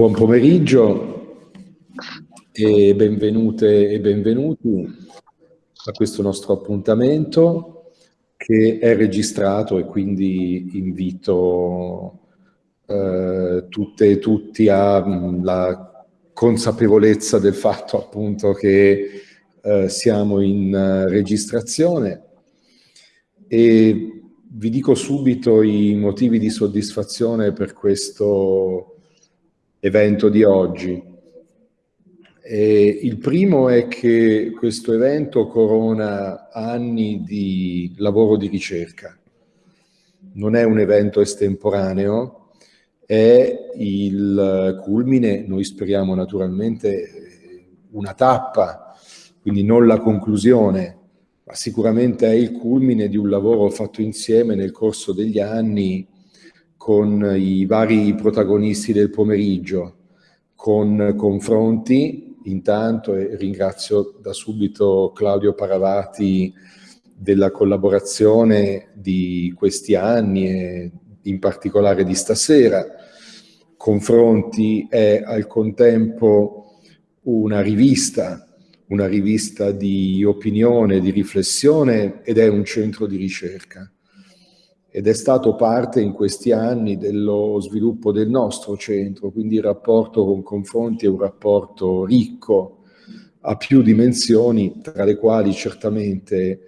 Buon pomeriggio e benvenute e benvenuti a questo nostro appuntamento che è registrato e quindi invito eh, tutte e tutti alla consapevolezza del fatto appunto che eh, siamo in uh, registrazione. E vi dico subito i motivi di soddisfazione per questo evento di oggi. E il primo è che questo evento corona anni di lavoro di ricerca. Non è un evento estemporaneo, è il culmine, noi speriamo naturalmente, una tappa, quindi non la conclusione, ma sicuramente è il culmine di un lavoro fatto insieme nel corso degli anni con i vari protagonisti del pomeriggio, con confronti intanto e ringrazio da subito Claudio Paravati della collaborazione di questi anni e in particolare di stasera. Confronti è al contempo una rivista, una rivista di opinione, di riflessione ed è un centro di ricerca ed è stato parte in questi anni dello sviluppo del nostro centro, quindi il rapporto con Confronti è un rapporto ricco, a più dimensioni, tra le quali certamente eh,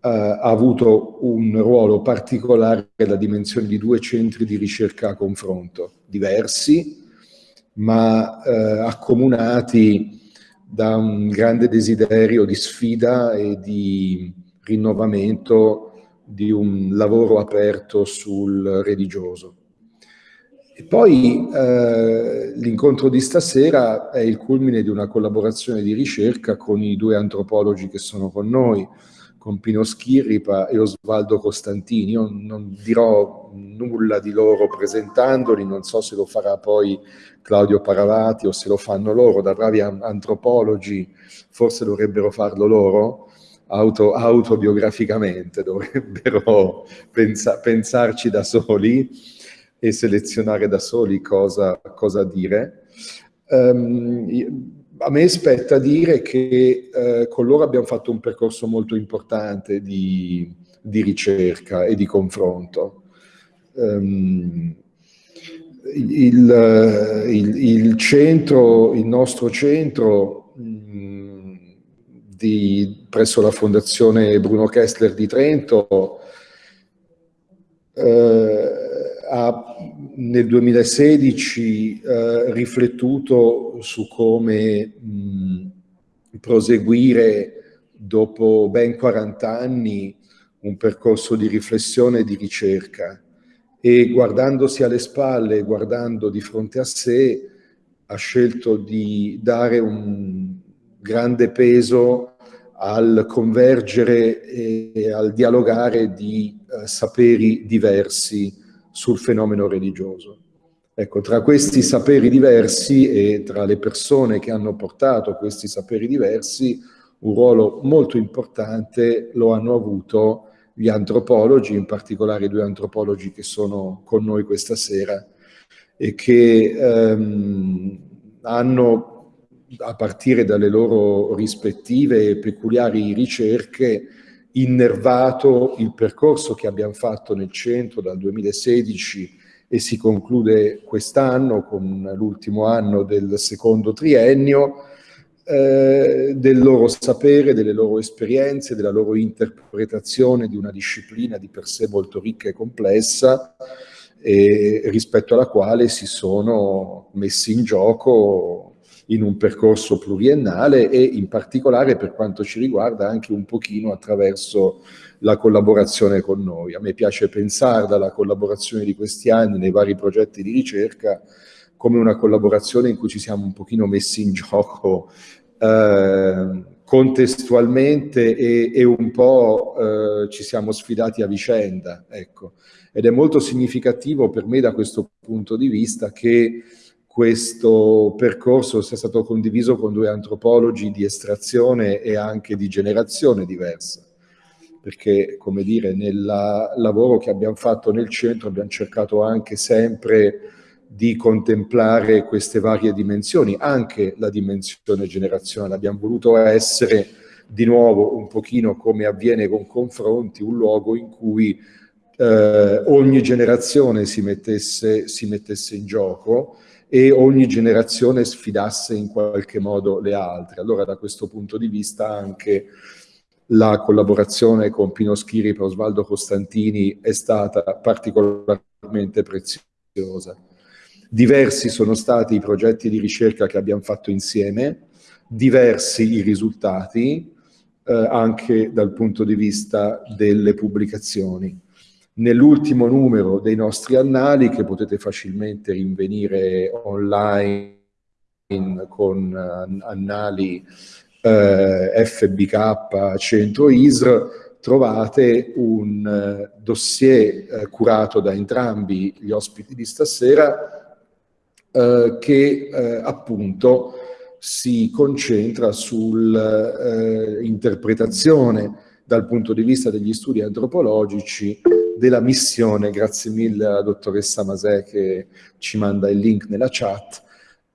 ha avuto un ruolo particolare la dimensione di due centri di ricerca a confronto, diversi, ma eh, accomunati da un grande desiderio di sfida e di rinnovamento di un lavoro aperto sul religioso. E poi eh, l'incontro di stasera è il culmine di una collaborazione di ricerca con i due antropologi che sono con noi, con Pino Schirripa e Osvaldo Costantini. Io non dirò nulla di loro presentandoli, non so se lo farà poi Claudio Paravati o se lo fanno loro, da bravi antropologi forse dovrebbero farlo loro, auto, autobiograficamente, dovrebbero pensa, pensarci da soli e selezionare da soli cosa, cosa dire. Um, a me spetta dire che eh, con loro abbiamo fatto un percorso molto importante di, di ricerca e di confronto. Um, il, il, il, centro, il nostro centro di, presso la Fondazione Bruno Kessler di Trento, eh, ha nel 2016 eh, riflettuto su come mh, proseguire dopo ben 40 anni un percorso di riflessione e di ricerca. E guardandosi alle spalle, guardando di fronte a sé, ha scelto di dare un grande peso al convergere e al dialogare di eh, saperi diversi sul fenomeno religioso. Ecco, tra questi saperi diversi e tra le persone che hanno portato questi saperi diversi, un ruolo molto importante lo hanno avuto gli antropologi, in particolare i due antropologi che sono con noi questa sera e che ehm, hanno a partire dalle loro rispettive e peculiari ricerche, innervato il percorso che abbiamo fatto nel centro dal 2016 e si conclude quest'anno con l'ultimo anno del secondo triennio, eh, del loro sapere, delle loro esperienze, della loro interpretazione di una disciplina di per sé molto ricca e complessa, e rispetto alla quale si sono messi in gioco in un percorso pluriennale e in particolare per quanto ci riguarda anche un pochino attraverso la collaborazione con noi. A me piace pensare dalla collaborazione di questi anni nei vari progetti di ricerca come una collaborazione in cui ci siamo un pochino messi in gioco eh, contestualmente e, e, un po' eh, ci siamo sfidati a vicenda. Ecco. Ed è molto significativo per me da questo punto di vista che questo percorso sia stato condiviso con due antropologi di estrazione e anche di generazione diversa. Perché, come dire, nel lavoro che abbiamo fatto nel centro abbiamo cercato anche sempre di contemplare queste varie dimensioni, anche la dimensione generazionale. Abbiamo voluto essere di nuovo un pochino come avviene con confronti, un luogo in cui eh, ogni generazione si mettesse, si mettesse in gioco e ogni generazione sfidasse in qualche modo le altre. Allora da questo punto di vista anche la collaborazione con Pino Schiri e Osvaldo Costantini è stata particolarmente preziosa. Diversi sono stati i progetti di ricerca che abbiamo fatto insieme, diversi i risultati, eh, anche dal punto di vista delle pubblicazioni. Nell'ultimo numero dei nostri annali, che potete facilmente rinvenire online con uh, annali uh, FBK Centro ISR, trovate un uh, dossier curato da entrambi gli ospiti di stasera che appunto si concentra sull'interpretazione eh, dal punto di vista degli studi antropologici della missione, grazie mille alla dottoressa Masè che ci manda il link nella chat,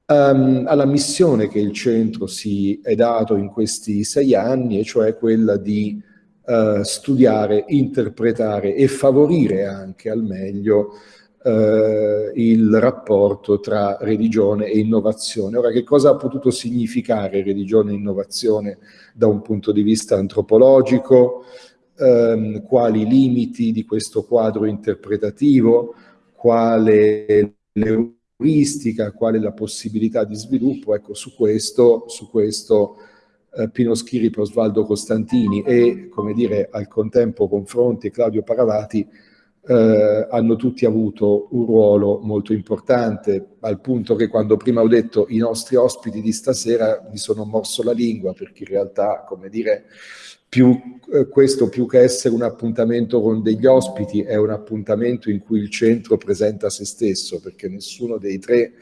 um, alla missione che il centro si è dato in questi sei anni, e cioè quella di uh, studiare, interpretare e favorire anche al meglio eh, il rapporto tra religione e innovazione. Ora, che cosa ha potuto significare religione e innovazione da un punto di vista antropologico? Eh, quali limiti di questo quadro interpretativo? Quale l'euristica? Quale la possibilità di sviluppo? Ecco, su questo, su questo eh, Pino Schiri, Osvaldo Costantini e, come dire, al contempo Confronti e Claudio Paravati eh, hanno tutti avuto un ruolo molto importante, al punto che quando prima ho detto i nostri ospiti di stasera mi sono morso la lingua, perché in realtà, come dire, più, eh, questo più che essere un appuntamento con degli ospiti è un appuntamento in cui il centro presenta se stesso, perché nessuno dei tre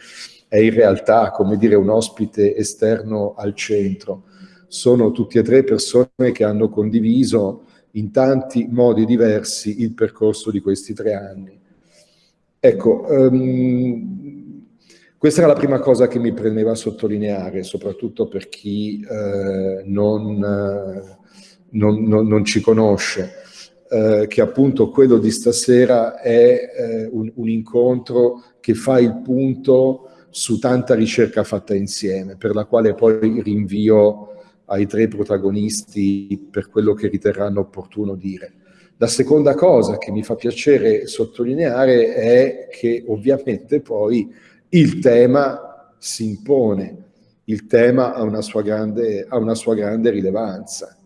è in realtà, come dire, un ospite esterno al centro. Sono tutti e tre persone che hanno condiviso in tanti modi diversi il percorso di questi tre anni. Ecco, um, questa era la prima cosa che mi premeva a sottolineare, soprattutto per chi eh, non, non, non, non, ci conosce, eh, che appunto quello di stasera è eh, un, un incontro che fa il punto su tanta ricerca fatta insieme, per la quale poi rinvio ai tre protagonisti per quello che riterranno opportuno dire. La seconda cosa che mi fa piacere sottolineare è che ovviamente poi il tema si impone, il tema ha una sua grande, ha una sua grande rilevanza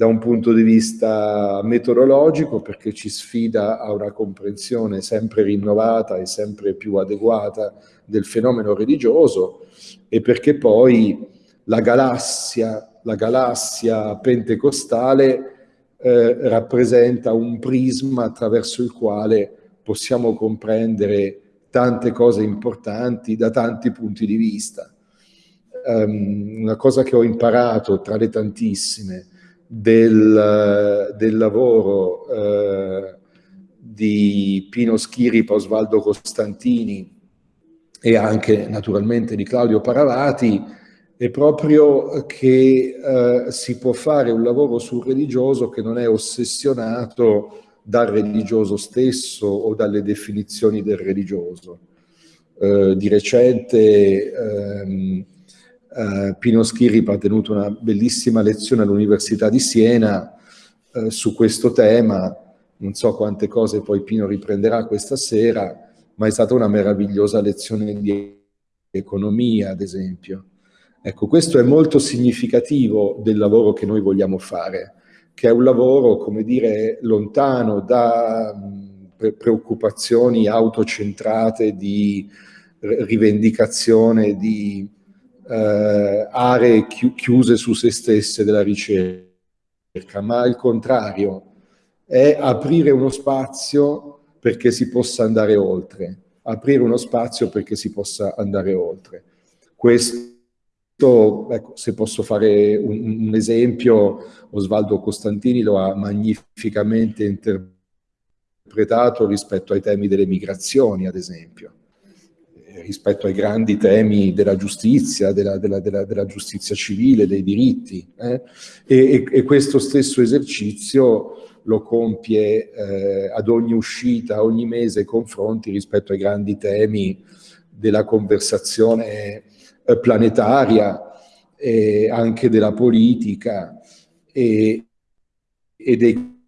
da un punto di vista metodologico perché ci sfida a una comprensione sempre rinnovata e sempre più adeguata del fenomeno religioso e perché poi la galassia, la galassia pentecostale eh, rappresenta un prisma attraverso il quale possiamo comprendere tante cose importanti da tanti punti di vista. Um, una cosa che ho imparato tra le tantissime del, del lavoro uh, di Pino Schiri, Osvaldo Costantini e anche naturalmente di Claudio Paravati è proprio che eh, si può fare un lavoro sul religioso che non è ossessionato dal religioso stesso o dalle definizioni del religioso. Eh, di recente ehm, eh, Pino Schirip ha tenuto una bellissima lezione all'Università di Siena eh, su questo tema, non so quante cose poi Pino riprenderà questa sera, ma è stata una meravigliosa lezione di economia, ad esempio. Ecco, questo è molto significativo del lavoro che noi vogliamo fare, che è un lavoro, come dire, lontano da preoccupazioni autocentrate di rivendicazione di eh, aree chi chiuse su se stesse della ricerca, ma al contrario, è aprire uno spazio perché si possa andare oltre, aprire uno spazio perché si possa andare oltre. Questo Ecco, se posso fare un, un, esempio, Osvaldo Costantini lo ha magnificamente interpretato rispetto ai temi delle migrazioni, ad esempio. Rispetto ai grandi temi della giustizia, della, della, della, della giustizia civile, dei diritti. Eh? E, e, questo stesso esercizio lo compie eh, ad ogni uscita, ogni mese, confronti rispetto ai grandi temi della conversazione eh, planetaria e anche della politica e, e dei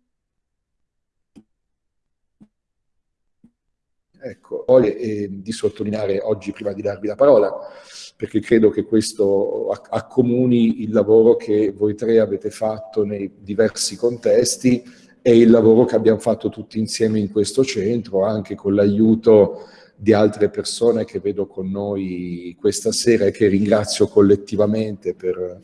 Voglio eh, di sottolineare oggi, prima di darvi la parola, perché credo che questo accomuni il lavoro che voi tre avete fatto nei diversi contesti e il lavoro che abbiamo fatto tutti insieme in questo centro, anche con l'aiuto di altre persone che vedo con noi questa sera e che ringrazio collettivamente per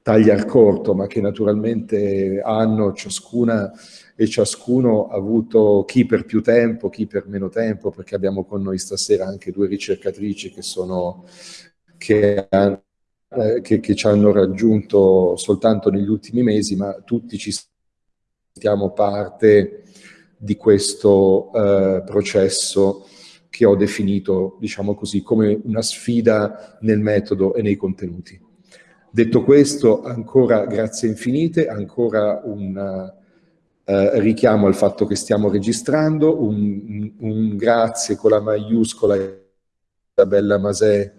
tagliar corto, ma che naturalmente hanno ciascuna e ciascuno ha avuto chi per più tempo, chi per meno tempo, perché abbiamo con noi stasera anche due ricercatrici che, sono, che, eh, che, che ci hanno raggiunto soltanto negli ultimi mesi, ma tutti ci sentiamo parte di questo eh, processo che ho definito, diciamo così, come una sfida nel metodo e nei contenuti. Detto questo, ancora grazie infinite, ancora un eh, richiamo al fatto che stiamo registrando, un, un grazie con la maiuscola a Bella Masè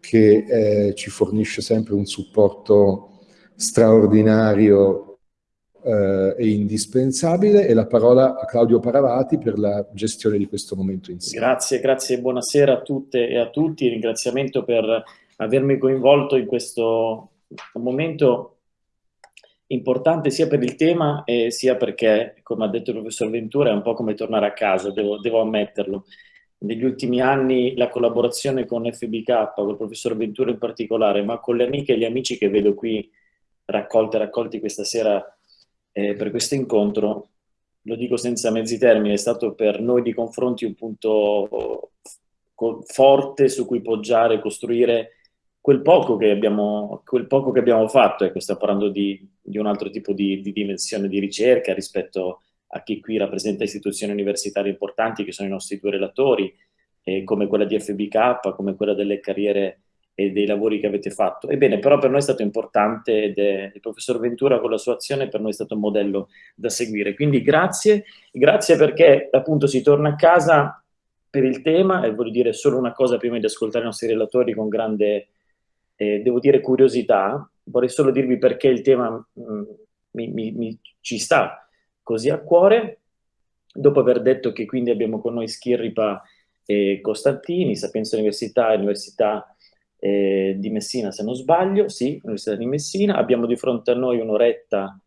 che eh, ci fornisce sempre un supporto straordinario eh, e indispensabile. E la parola a Claudio Paravati per la gestione di questo momento insieme. Grazie, grazie e buonasera a tutte e a tutti, ringraziamento per avermi coinvolto in questo momento importante sia per il tema eh, sia perché, come ha detto il professor Ventura, è un po' come tornare a casa, devo, devo ammetterlo. Negli ultimi anni la collaborazione con FBK, con il professor Ventura in particolare, ma con le amiche e gli amici che vedo qui raccolte raccolti questa sera eh, per questo incontro, lo dico senza mezzi termini, è stato per noi di confronti un punto forte su cui poggiare, costruire quel poco che abbiamo, poco che abbiamo fatto, ecco, stiamo parlando di, di un altro tipo di, di, dimensione di ricerca rispetto a chi qui rappresenta istituzioni universitarie importanti che sono i nostri due relatori, eh, come quella di FBK, come quella delle carriere e dei lavori che avete fatto. Ebbene, però per noi è stato importante ed è, il professor Ventura con la sua azione per noi è stato un modello da seguire. Quindi grazie, grazie perché appunto si torna a casa per il tema e voglio dire solo una cosa prima di ascoltare i nostri relatori con grande eh, devo dire curiosità, vorrei solo dirvi perché il tema mh, mm, mi, mi, mi, ci sta così a cuore, dopo aver detto che quindi abbiamo con noi Schirripa e Costantini, Sapienza Università e Università eh, di Messina se non sbaglio, sì, Università di Messina, abbiamo di fronte a noi un'oretta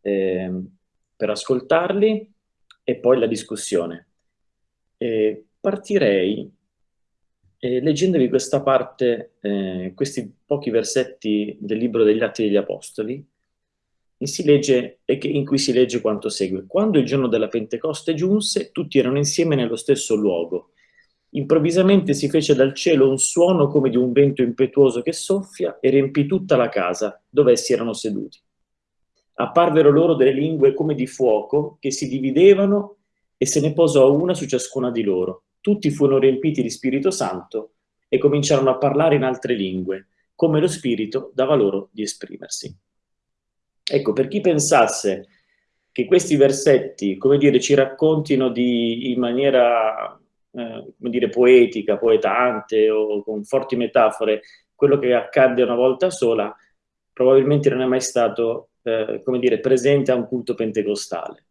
eh, per ascoltarli e poi la discussione. Eh, partirei eh, leggendovi questa parte, eh, questi pochi versetti del libro degli Atti degli Apostoli, si legge, in cui si legge quanto segue. Quando il giorno della Pentecoste giunse, tutti erano insieme nello stesso luogo. Improvvisamente si fece dal cielo un suono come di un vento impetuoso che soffia e riempì tutta la casa dove essi erano seduti. Apparvero loro delle lingue come di fuoco che si dividevano e se ne posò una su ciascuna di loro tutti furono riempiti di Spirito Santo e cominciarono a parlare in altre lingue, come lo Spirito dava loro di esprimersi. Ecco, per chi pensasse che questi versetti, come dire, ci raccontino di, in maniera, eh, come dire, poetica, poetante o con forti metafore, quello che accadde una volta sola, probabilmente non è mai stato, eh, come dire, presente a un culto pentecostale.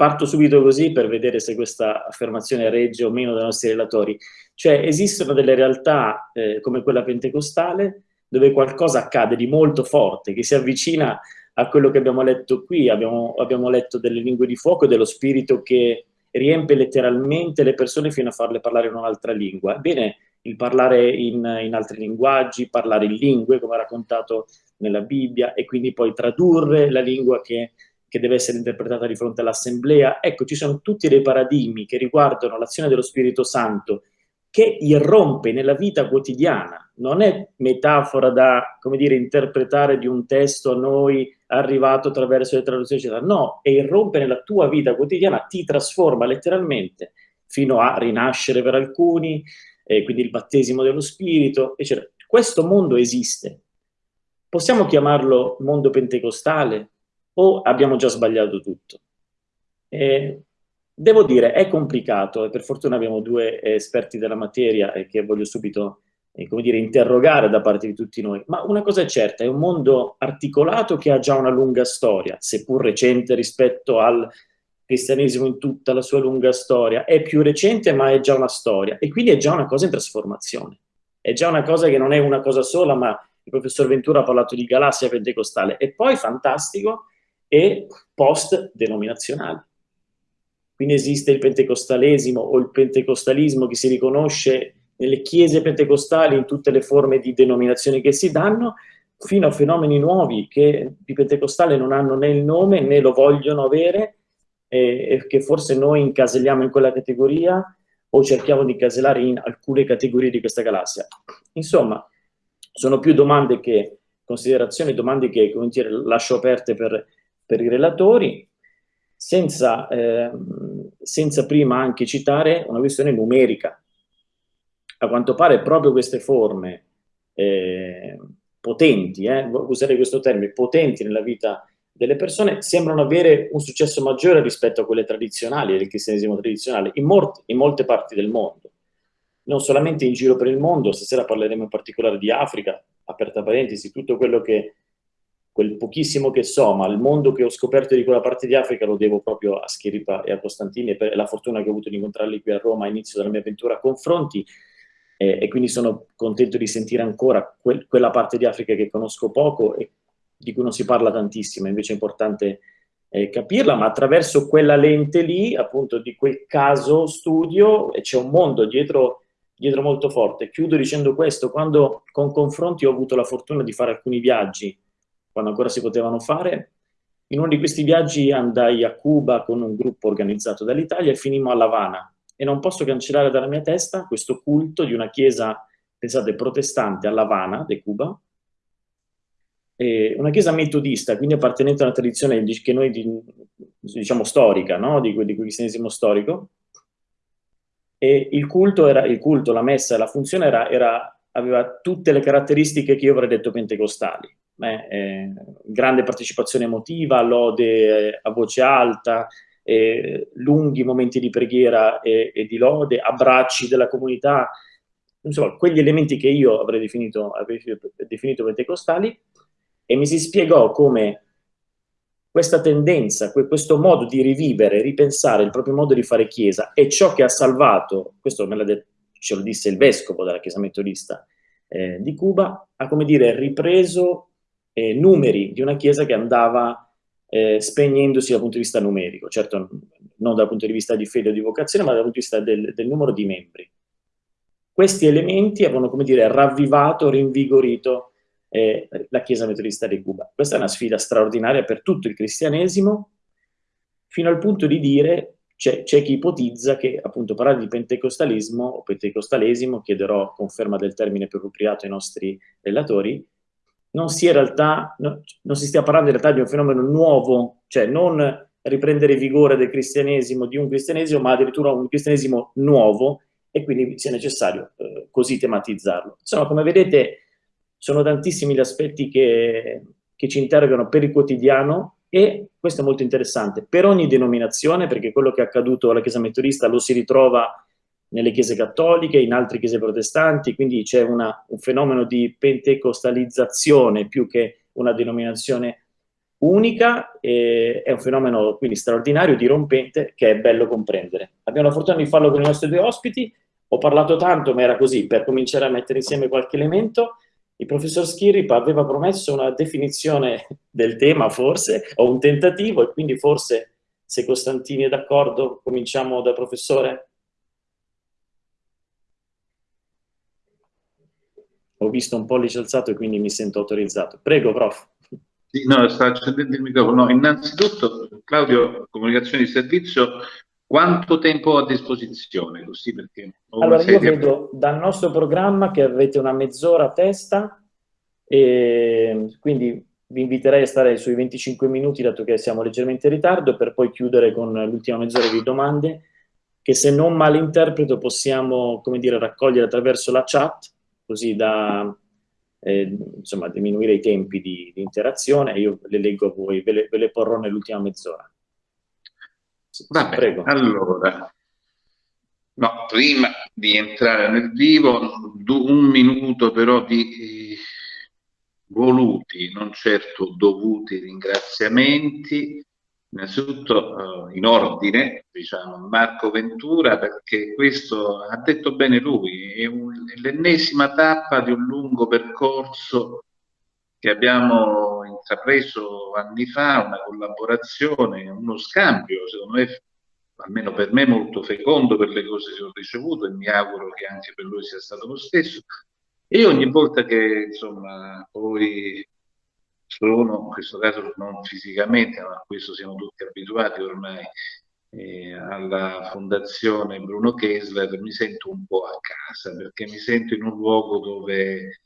Parto subito così per vedere se questa affermazione regge o meno dai nostri relatori. Cioè esistono delle realtà eh, come quella pentecostale dove qualcosa accade di molto forte, che si avvicina a quello che abbiamo letto qui, abbiamo, abbiamo letto delle lingue di fuoco e dello spirito che riempie letteralmente le persone fino a farle parlare in un'altra lingua. Ebbene, il parlare in, in, altri linguaggi, parlare in lingue, come raccontato nella Bibbia, e quindi poi tradurre la lingua che che deve essere interpretata di fronte all'assemblea. Ecco, ci sono tutti dei paradigmi che riguardano l'azione dello Spirito Santo che irrompe nella vita quotidiana, non è metafora da, come dire, interpretare di un testo a noi arrivato attraverso le traduzioni, eccetera. No, è irrompe nella tua vita quotidiana, ti trasforma letteralmente, fino a rinascere per alcuni, eh, quindi il battesimo dello spirito, eccetera. Questo mondo esiste. Possiamo chiamarlo mondo pentecostale o abbiamo già sbagliato tutto? Eh, devo dire, è complicato e per fortuna abbiamo due esperti della materia e che voglio subito eh, come dire, interrogare da parte di tutti noi, ma una cosa è certa, è un mondo articolato che ha già una lunga storia, seppur recente rispetto al cristianesimo in tutta la sua lunga storia, è più recente ma è già una storia. E quindi è già una cosa in trasformazione, è già una cosa che non è una cosa sola, ma il professor Ventura ha parlato di galassia pentecostale. E poi fantastico e post-denominazionale. Quindi esiste il pentecostalesimo o il pentecostalismo che si riconosce nelle chiese pentecostali in tutte le forme di denominazione che si danno, fino a fenomeni nuovi che di pentecostale non hanno né il nome né lo vogliono avere e, che forse noi incaselliamo in quella categoria o cerchiamo di incasellare in alcune categorie di questa galassia. Insomma, sono più domande che considerazioni, domande che dire, lascio aperte per, per i relatori, senza, eh, senza prima anche citare una questione numerica, a quanto pare proprio queste forme eh, potenti, eh, usare questo termine, potenti nella vita delle persone, sembrano avere un successo maggiore rispetto a quelle tradizionali, del cristianesimo tradizionale, in, in molte parti del mondo. Non solamente in giro per il mondo, stasera parleremo in particolare di Africa, aperta parentesi, tutto quello che, quel pochissimo che so, ma il mondo che ho scoperto di quella parte di Africa lo devo proprio a Schiripa e a Costantini e per la fortuna che ho avuto di incontrarli qui a Roma inizio della mia avventura confronti, eh, e quindi sono contento di sentire ancora que quella parte di Africa che conosco poco e di cui non si parla tantissimo, invece è importante eh, capirla, ma attraverso quella lente lì, appunto di quel caso studio, c'è un mondo dietro, dietro molto forte. Chiudo dicendo questo, quando con confronti ho avuto la fortuna di fare alcuni viaggi, quando ancora si potevano fare, in uno di questi viaggi andai a Cuba con un gruppo organizzato dall'Italia e finimmo a La Habana, e non posso cancellare dalla mia testa questo culto di una chiesa, pensate, protestante a La Habana, de Cuba, una chiesa metodista, quindi appartenente a una tradizione che noi diciamo storica, no? di, di cristianesimo storico, e il culto, era, il culto, la messa, la funzione era, era, aveva tutte le caratteristiche che io avrei detto pentecostali. Eh, eh, grande partecipazione emotiva, lode eh, a voce alta, eh, lunghi momenti di preghiera e, e, di lode, abbracci della comunità, insomma, quegli elementi che io avrei definito, avrei definito pentecostali, e mi si spiegò come questa tendenza, questo modo di rivivere, ripensare il proprio modo di fare chiesa è ciò che ha salvato, questo detto, ce lo disse il vescovo della chiesa metodista eh, di Cuba, ha come dire ripreso eh, numeri di una chiesa che andava eh, spegnendosi dal punto di vista numerico, certo non dal punto di vista di fede o di vocazione, ma dal punto di vista del, del numero di membri. Questi elementi avevano, come dire, ravvivato, rinvigorito eh, la Chiesa metodista di Cuba. Questa è una sfida straordinaria per tutto il cristianesimo, fino al punto di dire, c'è, chi ipotizza che appunto parlare di pentecostalismo o pentecostalesimo, chiederò conferma del termine più appropriato ai nostri relatori, non, in realtà, no, non si stia parlando in realtà di un fenomeno nuovo, cioè non riprendere vigore del cristianesimo, di un cristianesimo, ma addirittura un cristianesimo nuovo e quindi sia necessario eh, così tematizzarlo. Insomma, come vedete, sono tantissimi gli aspetti che, che ci interrogano per il quotidiano e questo è molto interessante, per ogni denominazione, perché quello che è accaduto alla Chiesa metodista lo si ritrova nelle chiese cattoliche, in altre chiese protestanti, quindi c'è un fenomeno di pentecostalizzazione più che una denominazione unica, è un fenomeno quindi straordinario, dirompente, che è bello comprendere. Abbiamo la fortuna di farlo con i nostri due ospiti, ho parlato tanto, ma era così, per cominciare a mettere insieme qualche elemento, il professor Schirripa aveva promesso una definizione del tema, forse, o un tentativo, e quindi forse, se Costantini è d'accordo, cominciamo dal professore? Ho visto un pollice alzato e quindi mi sento autorizzato. Prego, prof. Sì, no, sta accendendo il microfono. No, innanzitutto, Claudio, comunicazione di servizio, quanto tempo a disposizione? Così perché allora, io vedo dal nostro programma che avete una mezz'ora a testa, e quindi vi inviterei a stare sui 25 minuti, dato che siamo leggermente in ritardo, per poi chiudere con l'ultima mezz'ora di domande che se non malinterpreto possiamo, come dire, raccogliere attraverso la chat, così da eh, insomma, diminuire i tempi di, di, interazione. Io le leggo a voi, ve le, ve le porrò nell'ultima mezz'ora. Va bene, Prego. allora, no, prima di entrare nel vivo, un minuto però di voluti, non certo dovuti ringraziamenti Innanzitutto eh, in ordine, diciamo, Marco Ventura, perché questo ha detto bene lui, è, è l'ennesima tappa di un lungo percorso che abbiamo intrapreso anni fa, una collaborazione, uno scambio, secondo me, almeno per me, molto fecondo per le cose che ho ricevuto e mi auguro che anche per lui sia stato lo stesso. E ogni volta che, insomma, poi sono, in questo caso non fisicamente, ma a questo siamo tutti abituati ormai, eh, alla Fondazione Bruno Kessler, mi sento un po' a casa, perché mi sento in un luogo dove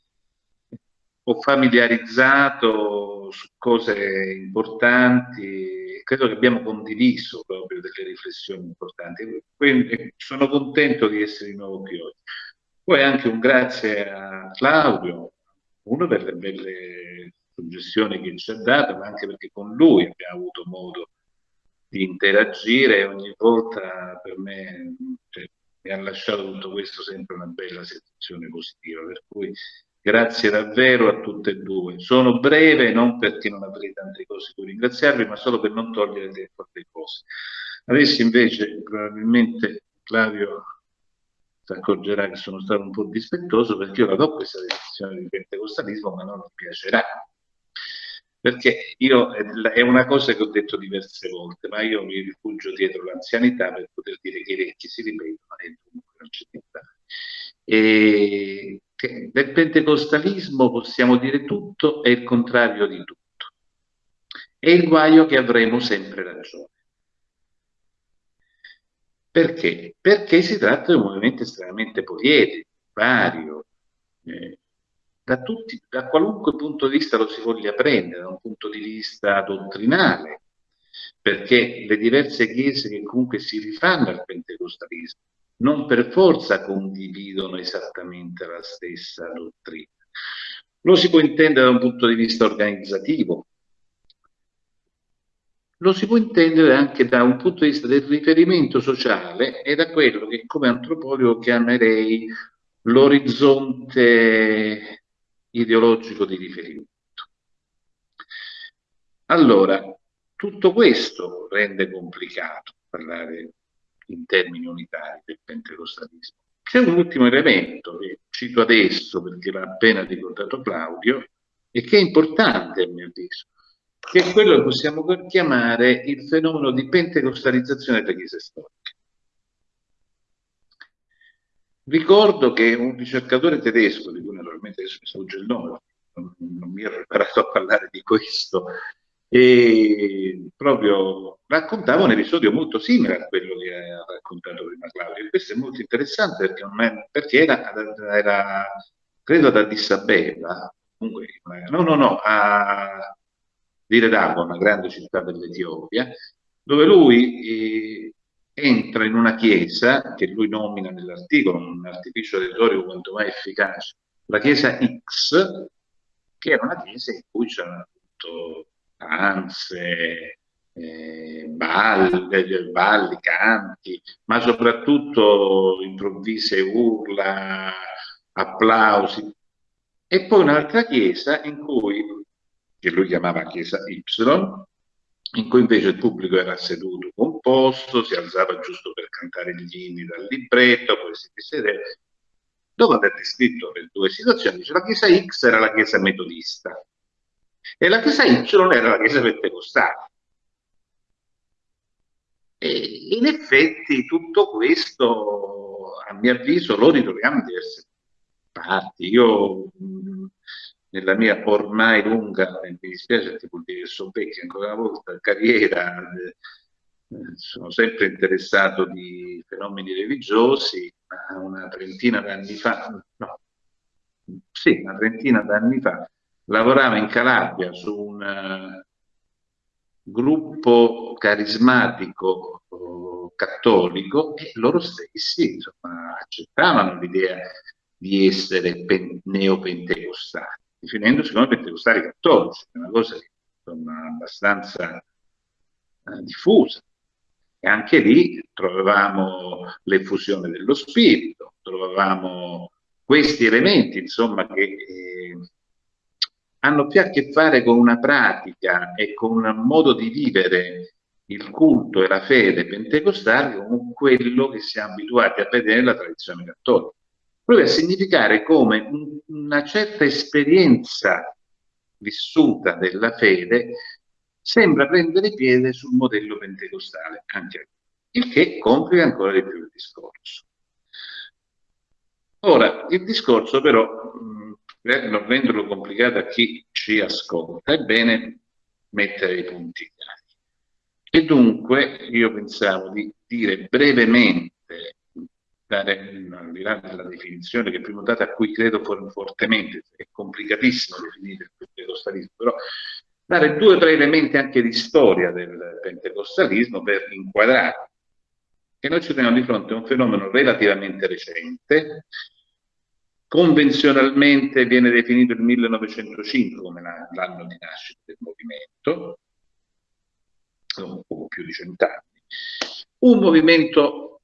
ho familiarizzato su cose importanti, credo che abbiamo condiviso proprio delle riflessioni importanti, quindi sono contento di essere di nuovo qui oggi. Poi anche un grazie a Claudio, uno per le belle suggestioni che ci ha dato, ma anche perché con lui abbiamo avuto modo di interagire e ogni volta per me cioè, mi ha lasciato tutto questo sempre una bella sensazione positiva. Per cui grazie davvero a tutte e due. Sono breve non perché non avrei tante cose cui ringraziarvi, ma solo per non togliere tempo a delle cose. Adesso invece probabilmente Flavio si accorgerà che sono stato un po' dispettoso perché io la do questa definizione di pentecostalismo, ma non mi piacerà perché io è una cosa che ho detto diverse volte, ma io mi rifugio dietro l'anzianità per poter dire che i vecchi si ripetono e dunque non c'è niente. E del pentecostalismo possiamo dire tutto e il contrario di tutto. È il guaio che avremo sempre ragione. Perché? Perché si tratta di un movimento estremamente poliedrico, vario, eh, da, tutti, da qualunque punto di vista lo si voglia prendere, da un punto di vista dottrinale, perché le diverse chiese che comunque si rifanno al pentecostalismo non per forza condividono esattamente la stessa dottrina. Lo si può intendere da un punto di vista organizzativo, lo si può intendere anche da un punto di vista del riferimento sociale e da quello che come antropologo chiamerei l'orizzonte ideologico di riferimento. Allora, tutto questo rende complicato parlare in termini unitari del pentecostalismo. C'è un ultimo elemento che cito adesso perché l'ha appena ricordato Claudio e che è importante a mio avviso, che è quello che possiamo chiamare il fenomeno di pentecostalizzazione delle chiese storiche. Ricordo che un ricercatore tedesco, di cui naturalmente adesso mi sfugge il nome, non, non mi ero preparato a parlare di questo, e proprio raccontava un episodio molto simile a quello che ha raccontato prima Claudio. E questo è molto interessante perché, perché era, era, credo ad Addis Abeba, comunque, no, no, no, a Dire D'Agua, una grande città dell'Etiopia, dove lui eh, entra in una chiesa che lui nomina nell'articolo, un artificio retorico quanto mai efficace, la chiesa X, che era una chiesa in cui c'erano appunto danze, eh, balli, eh, balli, canti, ma soprattutto improvvise urla, applausi. E poi un'altra chiesa in cui, che lui chiamava chiesa Y, in cui invece il pubblico era seduto composto, si alzava giusto per cantare gli inni dal libretto, poi si sedeva. Dopo aver descritto le due situazioni, dice la chiesa X era la chiesa metodista e la chiesa Y era la chiesa pentecostale. E in effetti tutto questo, a mio avviso, lo ritroviamo in diverse parti. Io nella mia ormai lunga, mi dispiace ti vuol dire che sono vecchio ancora una volta, carriera, eh, sono sempre interessato di fenomeni religiosi, ma una trentina d'anni fa, no, sì, una trentina d'anni fa, lavoravo in Calabria su un, gruppo carismatico oh, cattolico e loro stessi insomma, accettavano l'idea di essere neopentecostali, definendosi come pentecostali cattolici, una cosa insomma, abbastanza eh, diffusa. E anche lì trovavamo l'effusione dello spirito, trovavamo questi elementi, insomma, che eh, hanno più a che fare con una pratica e con un modo di vivere il culto e la fede pentecostale con quello che siamo abituati a vedere nella tradizione cattolica. Proprio a significare come una certa esperienza vissuta della fede sembra prendere piede sul modello pentecostale, anche il che complica ancora di più il discorso. Ora, il discorso però per non renderlo complicato a chi ci ascolta, è bene mettere i punti chiari. E dunque io pensavo di dire brevemente, dare, al di là della definizione che prima data a cui credo fortemente, è complicatissimo definire il pentecostalismo, però dare due o tre elementi anche di storia del pentecostalismo per inquadrare che noi ci troviamo di fronte a un fenomeno relativamente recente Convenzionalmente viene definito il 1905 come l'anno di nascita del movimento, un poco più di cent'anni. Un movimento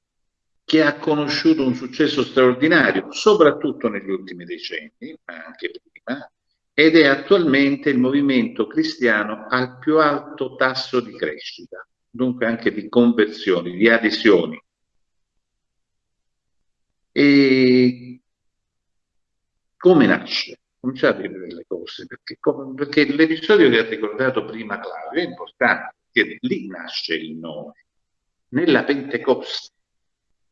che ha conosciuto un successo straordinario, soprattutto negli ultimi decenni, ma anche prima, ed è attualmente il movimento cristiano al più alto tasso di crescita, dunque anche di conversioni, di adesioni. E come nasce? Cominciate a vedere le cose, perché, perché l'episodio che ha ricordato prima Claudio è importante, perché lì nasce il nome. Nella Pentecoste,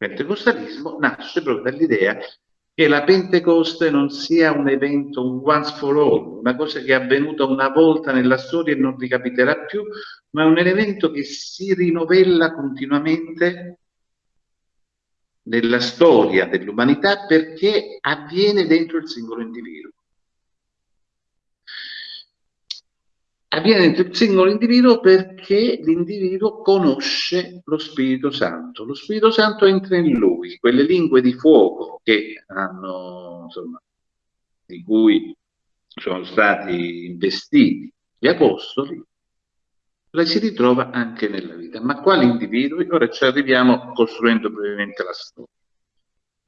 pentecostalismo nasce proprio dall'idea che la Pentecoste non sia un evento, un once for all, una cosa che è avvenuta una volta nella storia e non ricapiterà più, ma un evento che si rinovella continuamente nella storia dell'umanità perché avviene dentro il singolo individuo. Avviene dentro il singolo individuo perché l'individuo conosce lo Spirito Santo. Lo Spirito Santo entra in lui, quelle lingue di fuoco che hanno, insomma, di cui sono stati investiti gli apostoli, la si ritrova anche nella vita. Ma quali individui? Ora ci arriviamo costruendo brevemente la storia.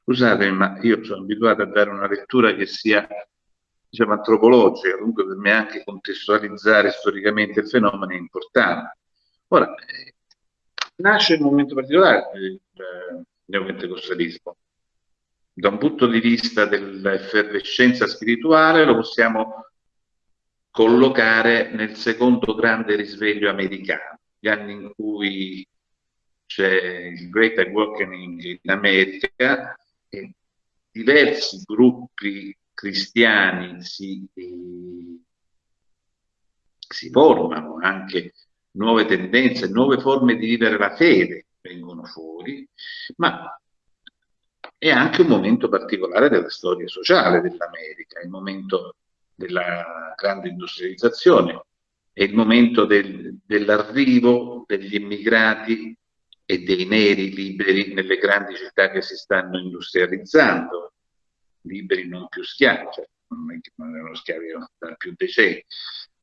Scusate, ma io sono abituato a dare una lettura che sia diciamo, antropologica, comunque per me anche contestualizzare storicamente il fenomeno è importante. Ora, eh, nasce in un momento particolare il eh, neopentecostalismo. Da un punto di vista dell'effervescenza spirituale lo possiamo collocare nel secondo grande risveglio americano, gli anni in cui c'è il Great Awakening in America e diversi gruppi cristiani si, eh, si formano, anche nuove tendenze, nuove forme di vivere la fede vengono fuori, ma è anche un momento particolare della storia sociale dell'America, il momento della grande industrializzazione, è il momento del, dell'arrivo degli immigrati e dei neri liberi nelle grandi città che si stanno industrializzando, liberi non più schiavi, cioè non erano schiavi da più decenni.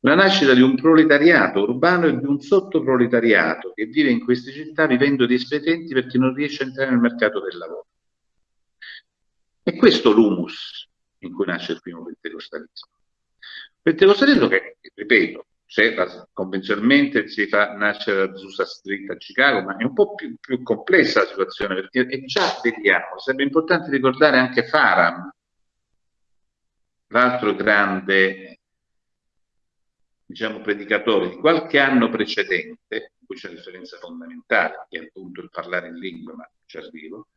La nascita di un proletariato urbano e di un sottoproletariato che vive in queste città vivendo di espedienti perché non riesce a entrare nel mercato del lavoro. E questo l'humus in cui nasce il primo pentecostalismo. Pentecostalismo che, ripeto, se convenzionalmente si fa nascere la Zusa Street a Chicago, ma è un po' più, più complessa la situazione perché è già vediamo, sarebbe importante ricordare anche Faram, l'altro grande diciamo, predicatore di qualche anno precedente, in cui c'è una differenza fondamentale, che è appunto il parlare in lingua, ma ci arrivo,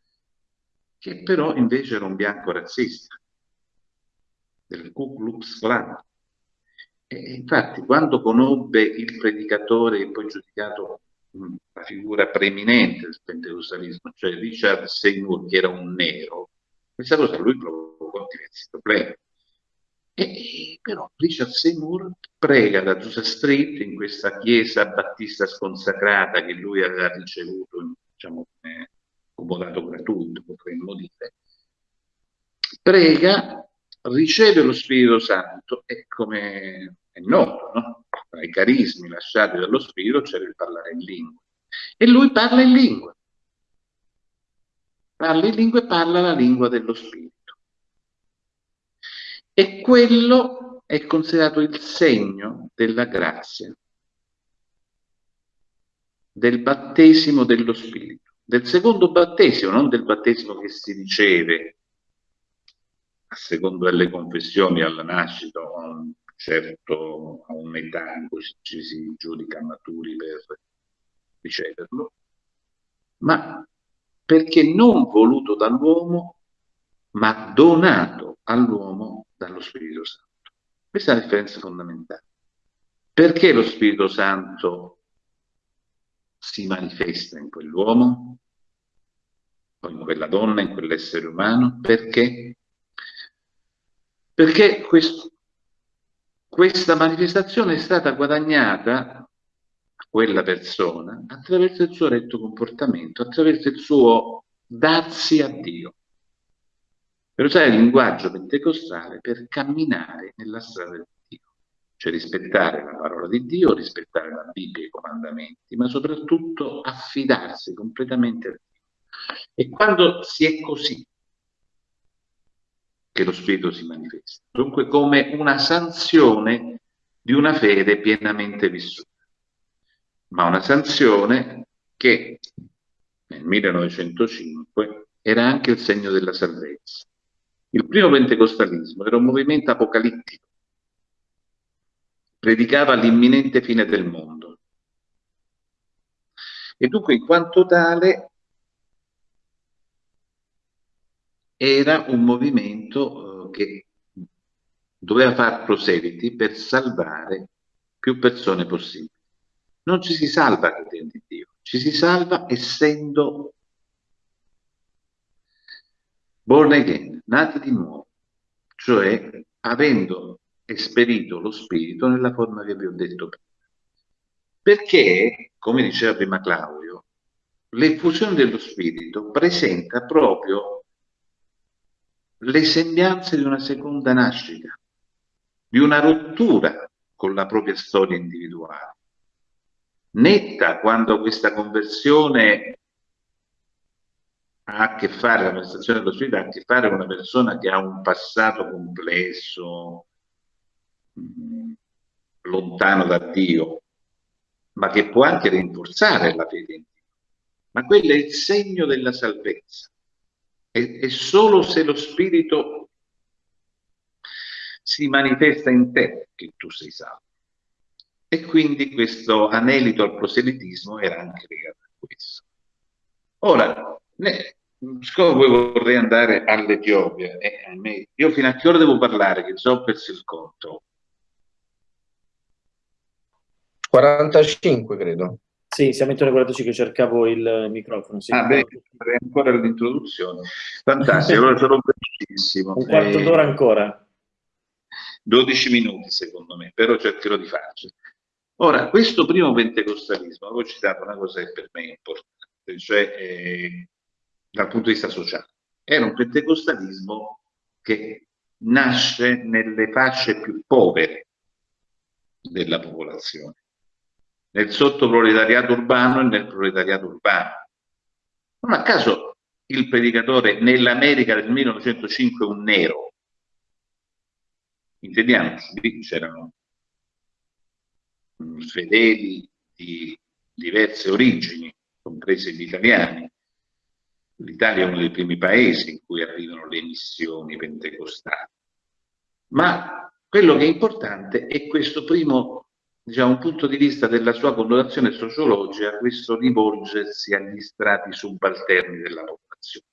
che però invece era un bianco razzista, del Ku Klux Klan, e infatti, quando conobbe il predicatore e poi giudicato la figura preeminente del pentecostalismo, cioè Richard Seymour, che era un nero, questa cosa lui provocò diversi problemi. E, però Richard Seymour prega da Joseph Street in questa chiesa battista sconsacrata che lui aveva ricevuto, diciamo, come comodato gratuito, potremmo dire, prega, riceve lo Spirito Santo e come è noto, no? tra i carismi lasciati dallo Spirito c'è il parlare in lingua. E lui parla in lingua. Parla in lingua e parla la lingua dello Spirito. E quello è considerato il segno della grazia, del battesimo dello Spirito, del secondo battesimo, non del battesimo che si riceve a secondo delle confessioni alla nascita o certo a un'età in cui ci si giudica maturi per riceverlo, ma perché non voluto dall'uomo, ma donato all'uomo dallo Spirito Santo. Questa è la differenza fondamentale. Perché lo Spirito Santo si manifesta in quell'uomo, in quella donna, in quell'essere umano? Perché? Perché questo, questa manifestazione è stata guadagnata a quella persona attraverso il suo retto comportamento, attraverso il suo darsi a Dio per usare il linguaggio pentecostale per camminare nella strada del Dio, cioè rispettare la parola di Dio, rispettare la Bibbia e i comandamenti, ma soprattutto affidarsi completamente a Dio. E quando si è così, che lo Spirito si manifesta, dunque come una sanzione di una fede pienamente vissuta, ma una sanzione che nel 1905 era anche il segno della salvezza. Il primo pentecostalismo era un movimento apocalittico, predicava l'imminente fine del mondo. E dunque in quanto tale era un movimento eh, che doveva far proseliti per salvare più persone possibili. Non ci si salva credendo in Dio, ci si salva essendo born again, nati di nuovo, cioè avendo esperito lo spirito nella forma che vi ho detto prima. Perché, come diceva prima Claudio, l'effusione dello spirito presenta proprio le sembianze di una seconda nascita, di una rottura con la propria storia individuale. Netta quando questa conversione ha a che fare, la manifestazione dello spirito ha a che fare con una persona che ha un passato complesso, mm, lontano da Dio, ma che può anche rinforzare la fede in Dio. Ma quello è il segno della salvezza. E, e solo se lo spirito si manifesta in te che tu sei salvo. E quindi questo anelito al proselitismo era anche legato a questo. Ora, siccome vorrei andare all'Etiopia, eh, io fino a che ora devo parlare, che ho perso il conto? 45 credo. Sì, siamo intorno ai 45, cercavo il microfono. Sì, ah, beh, ancora l'introduzione. Fantastico, allora sarò velocissimo. Un quarto eh, d'ora ancora. 12 minuti secondo me, però cercherò di farci. Ora, questo primo pentecostalismo, avevo citato una cosa che per me è importante, cioè eh, dal punto di vista sociale. Era un pentecostalismo che nasce nelle fasce più povere della popolazione, nel sottoproletariato urbano e nel proletariato urbano. Non a caso il predicatore nell'America del 1905 è un nero. Intendiamoci, lì c'erano fedeli di diverse origini, compresi gli italiani, L'Italia è uno dei primi paesi in cui arrivano le missioni pentecostali. Ma quello che è importante è questo primo diciamo, punto di vista della sua connotazione sociologica, questo rivolgersi agli strati subalterni della popolazione.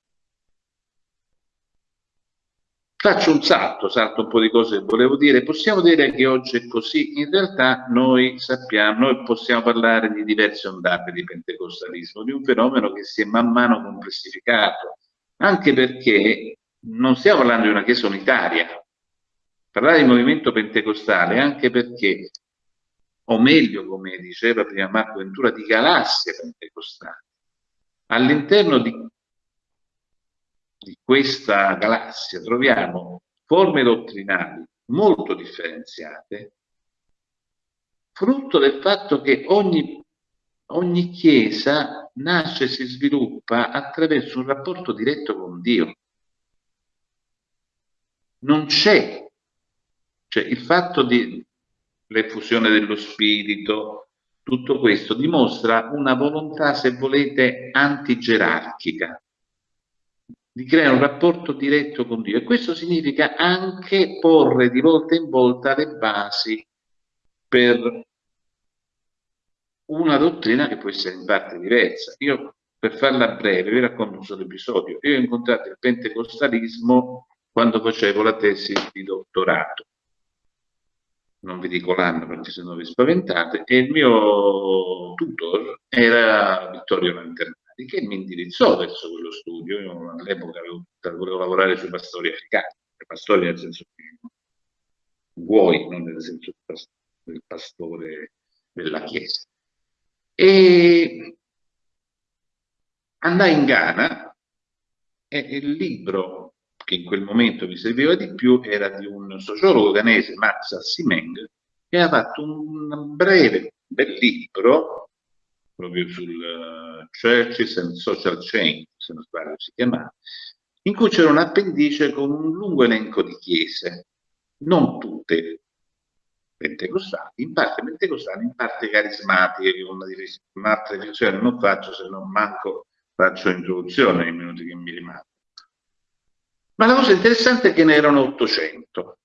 Faccio un salto, salto un po' di cose che volevo dire. Possiamo dire che oggi è così? In realtà noi sappiamo, noi possiamo parlare di diverse ondate di pentecostalismo, di un fenomeno che si è man mano complessificato, anche perché non stiamo parlando di una chiesa unitaria, parlare di movimento pentecostale anche perché, o meglio, come diceva prima Marco Ventura, di galassie pentecostali. All'interno di, di questa galassia troviamo forme dottrinali molto differenziate, frutto del fatto che ogni, ogni chiesa nasce e si sviluppa attraverso un rapporto diretto con Dio. Non c'è, cioè il fatto di l'effusione dello spirito, tutto questo dimostra una volontà, se volete, antigerarchica, di creare un rapporto diretto con Dio e questo significa anche porre di volta in volta le basi per una dottrina che può essere in parte diversa. Io, per farla breve, vi racconto un solo episodio. Io ho incontrato il pentecostalismo quando facevo la tesi di dottorato. Non vi dico l'anno perché se no vi spaventate. E il mio tutor era Vittorio Lanternati, che mi indirizzò verso quello studio. Io all'epoca volevo lavorare sui pastori africani, pastori nel senso vuoi, non nel senso del pastore della Chiesa. E andai in Ghana e il libro che in quel momento mi serviva di più era di un sociologo ghanese, Max Simeng, che ha fatto un breve, bel libro proprio sul uh, Churches and Social Change, se non sbaglio si chiamava, in cui c'era un appendice con un lungo elenco di chiese, non tutte pentecostali, in parte pentecostali, in parte carismatiche, con un'altra divisione non faccio se non manco faccio introduzione nei minuti che mi rimangono. Ma la cosa interessante è che ne erano 800.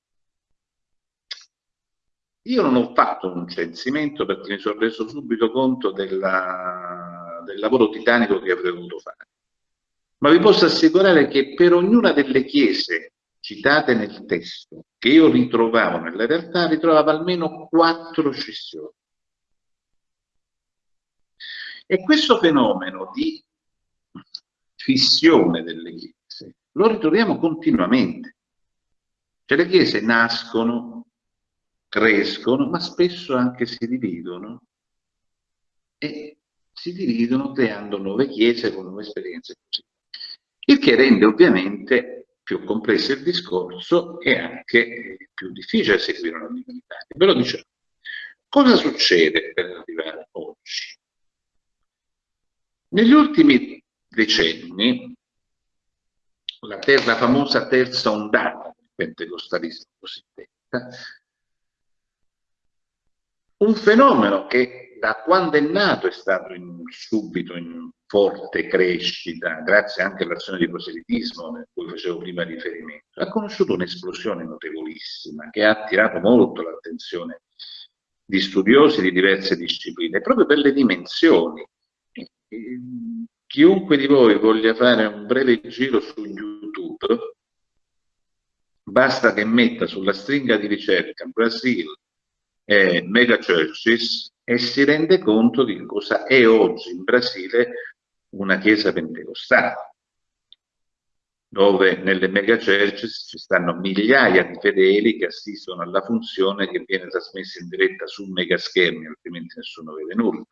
Io non ho fatto un censimento perché mi sono reso subito conto della, del lavoro titanico che avrei dovuto fare. Ma vi posso assicurare che per ognuna delle chiese citate nel testo, che io ritrovavo nella realtà, ritrovavo almeno quattro scissioni. E questo fenomeno di fissione delle chiese lo ritroviamo continuamente. Cioè le chiese nascono, crescono, ma spesso anche si dividono e si dividono creando nuove chiese con nuove esperienze. Il che rende ovviamente più complesso il discorso e anche più difficile seguire una divinità. Ve lo diciamo. Cosa succede per arrivare oggi? Negli ultimi decenni, la, ter la famosa terza ondata del pentecostalismo cosiddetta, un fenomeno che da quando è nato è stato in, subito in forte crescita, grazie anche all'azione di proselitismo a cui facevo prima riferimento, ha conosciuto un'esplosione notevolissima che ha attirato molto l'attenzione di studiosi di diverse discipline, proprio per le dimensioni. Chiunque di voi voglia fare un breve giro su YouTube, basta che metta sulla stringa di ricerca Brasil eh, mega churches e si rende conto di cosa è oggi in Brasile una chiesa pentecostale, dove nelle mega churches ci stanno migliaia di fedeli che assistono alla funzione che viene trasmessa in diretta su mega schermi, altrimenti nessuno vede nulla.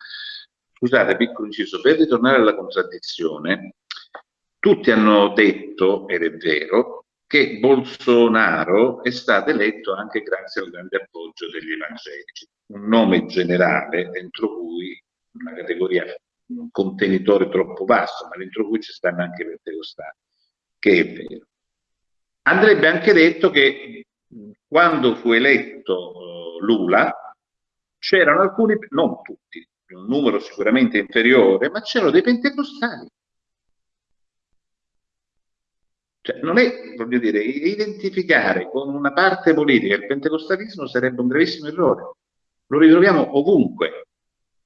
Scusate, piccolo inciso, per ritornare alla contraddizione, tutti hanno detto, ed è vero, che Bolsonaro è stato eletto anche grazie al grande appoggio degli evangelici, un nome generale dentro cui una categoria un contenitore troppo vasto, ma dentro cui ci stanno anche i pentecostali, che è vero. Andrebbe anche detto che quando fu eletto uh, Lula c'erano alcuni, non tutti, un numero sicuramente inferiore, ma c'erano dei pentecostali. Cioè, non è, voglio dire, identificare con una parte politica il pentecostalismo sarebbe un gravissimo errore. Lo ritroviamo ovunque,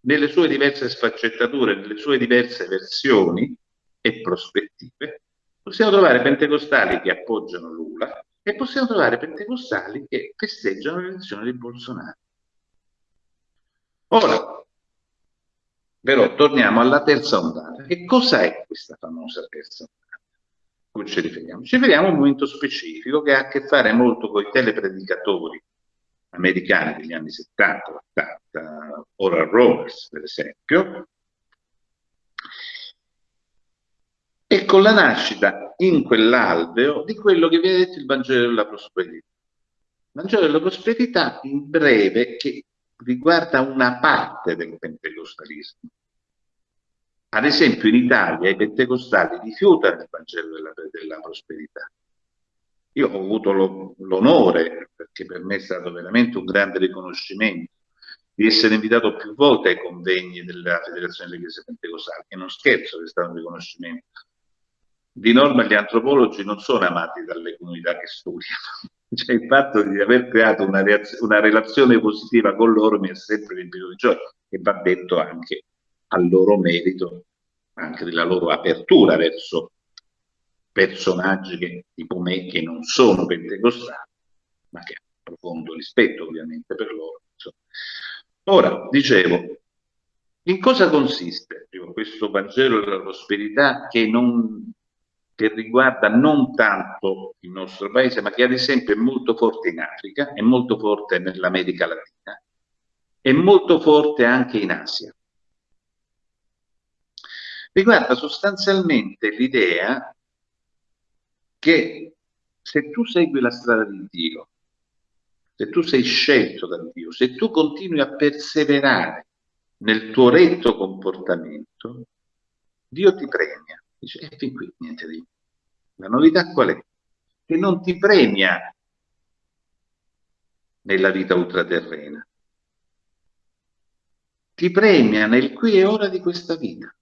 nelle sue diverse sfaccettature, nelle sue diverse versioni e prospettive, possiamo trovare pentecostali che appoggiano Lula e possiamo trovare pentecostali che festeggiano l'elezione di Bolsonaro. Ora, però, torniamo alla terza ondata. Che cosa è questa famosa terza ondata? come ci riferiamo? Ci riferiamo a un momento specifico che ha a che fare molto con i telepredicatori americani degli anni 70, 80, Oral Roberts per esempio, e con la nascita in quell'alveo di quello che viene detto il Vangelo della prosperità. Il Vangelo della prosperità in breve che riguarda una parte del pentecostalismo. Ad esempio in Italia i pentecostali rifiutano il Vangelo della, della prosperità. Io ho avuto l'onore, perché per me è stato veramente un grande riconoscimento, di essere invitato più volte ai convegni della Federazione delle Chiese Pentecostali, che non scherzo che è stato un riconoscimento. Di norma gli antropologi non sono amati dalle comunità che studiano, cioè il fatto di aver creato una, una relazione positiva con loro mi è sempre riempito di gioia e va detto anche al loro merito, anche della loro apertura verso personaggi che, tipo me che non sono pentecostali, ma che hanno profondo rispetto ovviamente per loro. Insomma. Ora, dicevo, in cosa consiste questo Vangelo della prosperità che, non, che riguarda non tanto il nostro paese, ma che ad esempio è molto forte in Africa, è molto forte nell'America Latina, è molto forte anche in Asia riguarda sostanzialmente l'idea che se tu segui la strada di Dio, se tu sei scelto da Dio, se tu continui a perseverare nel tuo retto comportamento, Dio ti premia. Dice, e fin qui niente di La novità qual è? Che non ti premia nella vita ultraterrena, ti premia nel qui e ora di questa vita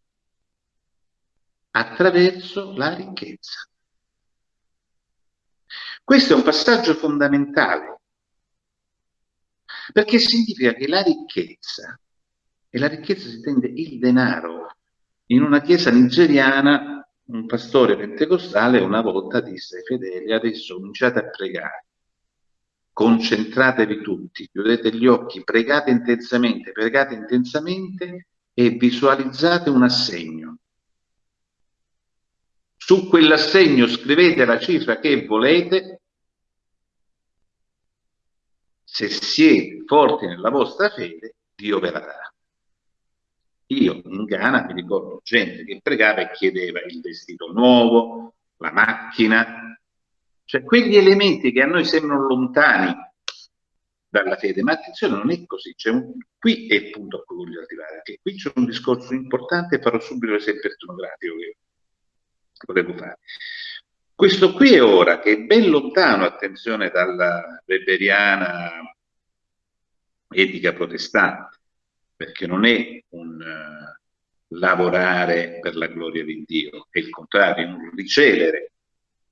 attraverso la ricchezza. Questo è un passaggio fondamentale, perché significa che la ricchezza, e la ricchezza si intende il denaro, in una chiesa nigeriana un pastore pentecostale una volta disse ai fedeli adesso cominciate a pregare, concentratevi tutti, chiudete gli occhi, pregate intensamente, pregate intensamente e visualizzate un assegno su quell'assegno scrivete la cifra che volete. Se siete forti nella vostra fede, Dio ve la darà. Io in Ghana mi ricordo gente che pregava e chiedeva il vestito nuovo, la macchina, cioè quegli elementi che a noi sembrano lontani dalla fede, ma attenzione non è così, un, qui è il punto a cui voglio arrivare, che qui c'è un discorso importante e farò subito l'esempio etnografico che volevo fare. Questo qui è ora, che è ben lontano, attenzione, dalla weberiana etica protestante, perché non è un uh, lavorare per la gloria di Dio, è il contrario, è un ricevere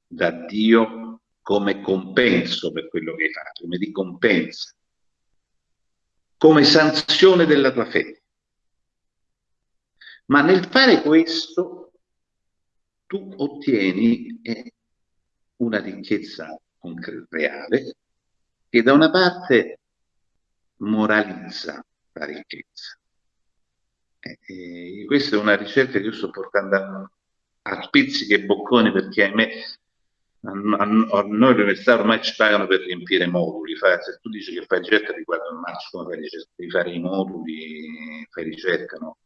da Dio come compenso per quello che hai fatto, come ricompensa, come sanzione della tua fede. Ma nel fare questo tu ottieni eh, una ricchezza reale che da una parte moralizza la ricchezza. Eh, eh, questa è una ricerca che io sto portando a, a spizzichi e bocconi perché ahimè a, a, a noi l'università ormai ci pagano per riempire moduli. Fa, se tu dici che fai ricerca riguardo marcio, come fai ricerca? Devi fare i moduli, fai ricerca, no?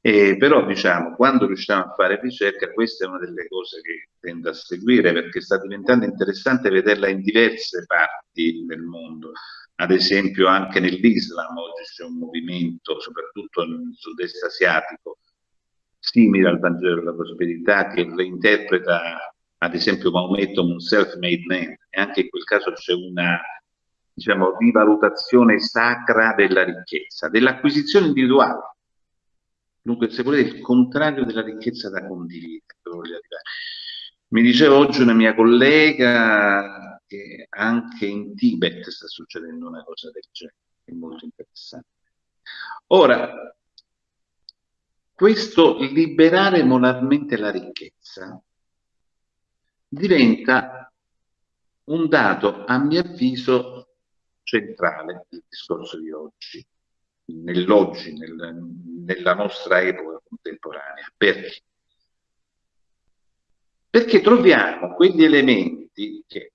Eh, però diciamo, quando riusciamo a fare ricerca, questa è una delle cose che tendo a seguire perché sta diventando interessante vederla in diverse parti del mondo. Ad esempio anche nell'Islam oggi c'è un movimento, soprattutto nel sud-est asiatico, simile al Vangelo della prosperità, che reinterpreta ad esempio Maometto un self-made man e anche in quel caso c'è una diciamo, rivalutazione sacra della ricchezza, dell'acquisizione individuale Dunque, se volete, il contrario della ricchezza da condividere. Mi diceva oggi una mia collega che anche in Tibet sta succedendo una cosa del genere, è molto interessante. Ora, questo liberare moralmente la ricchezza diventa un dato, a mio avviso, centrale del discorso di oggi nell'oggi, nel, nella nostra epoca contemporanea. Perché? perché troviamo quegli elementi che,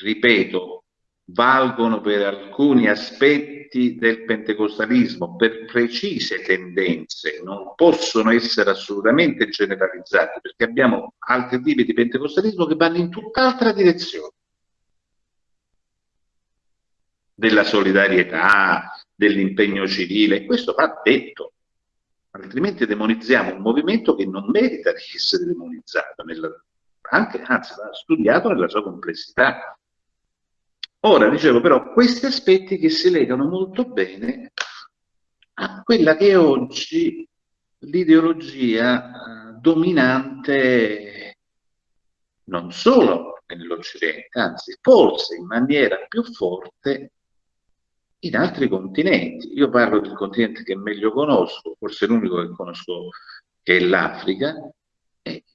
ripeto, valgono per alcuni aspetti del pentecostalismo, per precise tendenze, non possono essere assolutamente generalizzati, perché abbiamo altri tipi di pentecostalismo che vanno in tutt'altra direzione. Della solidarietà, dell'impegno civile, questo va detto, altrimenti demonizziamo un movimento che non merita di essere demonizzato, nella, anche, anzi va studiato nella sua complessità. Ora, dicevo però, questi aspetti che si legano molto bene a quella che è oggi l'ideologia eh, dominante non solo nell'Occidente, anzi forse in maniera più forte in altri continenti. Io parlo del continente che meglio conosco, forse l'unico che conosco che è l'Africa,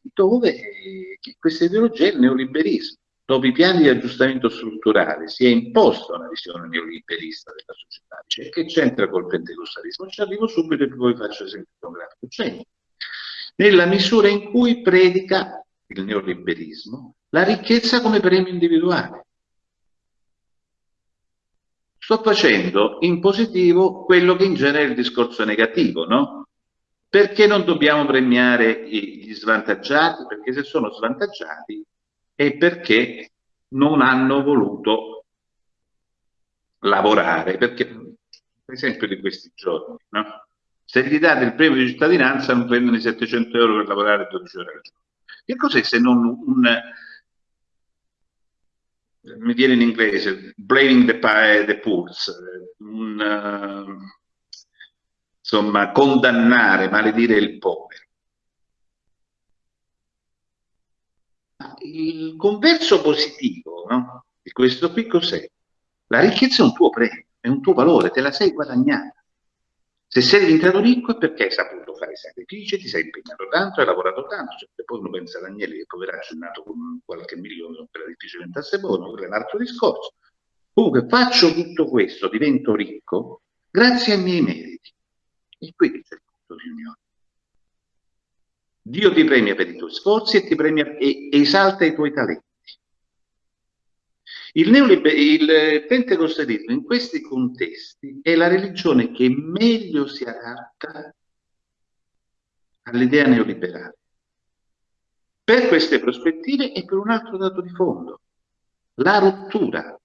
dove eh, questa ideologia è il neoliberismo. Dopo i piani di aggiustamento strutturale si è imposta una visione neoliberista della società. Cioè, che c'entra col pentecostalismo? Ci arrivo subito e poi faccio esempio grafico. C'entra. Nella misura in cui predica il neoliberismo la ricchezza come premio individuale. Sto facendo in positivo quello che in genere è il discorso negativo, no? Perché non dobbiamo premiare gli svantaggiati? Perché se sono svantaggiati è perché non hanno voluto lavorare, perché per esempio di questi giorni, no? se gli date il premio di cittadinanza non prendono i 700 euro per lavorare 12 ore al giorno. Che cos'è se non un, mi viene in inglese, blaming the, the pools, un, uh, insomma, condannare, maledire il povero. il converso positivo no? di questo qui cos'è? La ricchezza è un tuo premio, è un tuo valore, te la sei guadagnata. Se sei diventato ricco è perché hai saputo fare sacrifici, ti sei impegnato tanto, hai lavorato tanto. Cioè, poi uno pensa a Daniele che poveraccio è nato con qualche milione, era difficile diventasse buono, quello è un altro discorso. Comunque faccio tutto questo, divento ricco, grazie ai miei meriti. E qui c'è il punto di unione. Dio ti premia per i tuoi sforzi e ti premia e esalta i tuoi talenti. Il, il pentecostalismo in questi contesti è la religione che meglio si adatta all'idea neoliberale. Per queste prospettive e per un altro dato di fondo, la rottura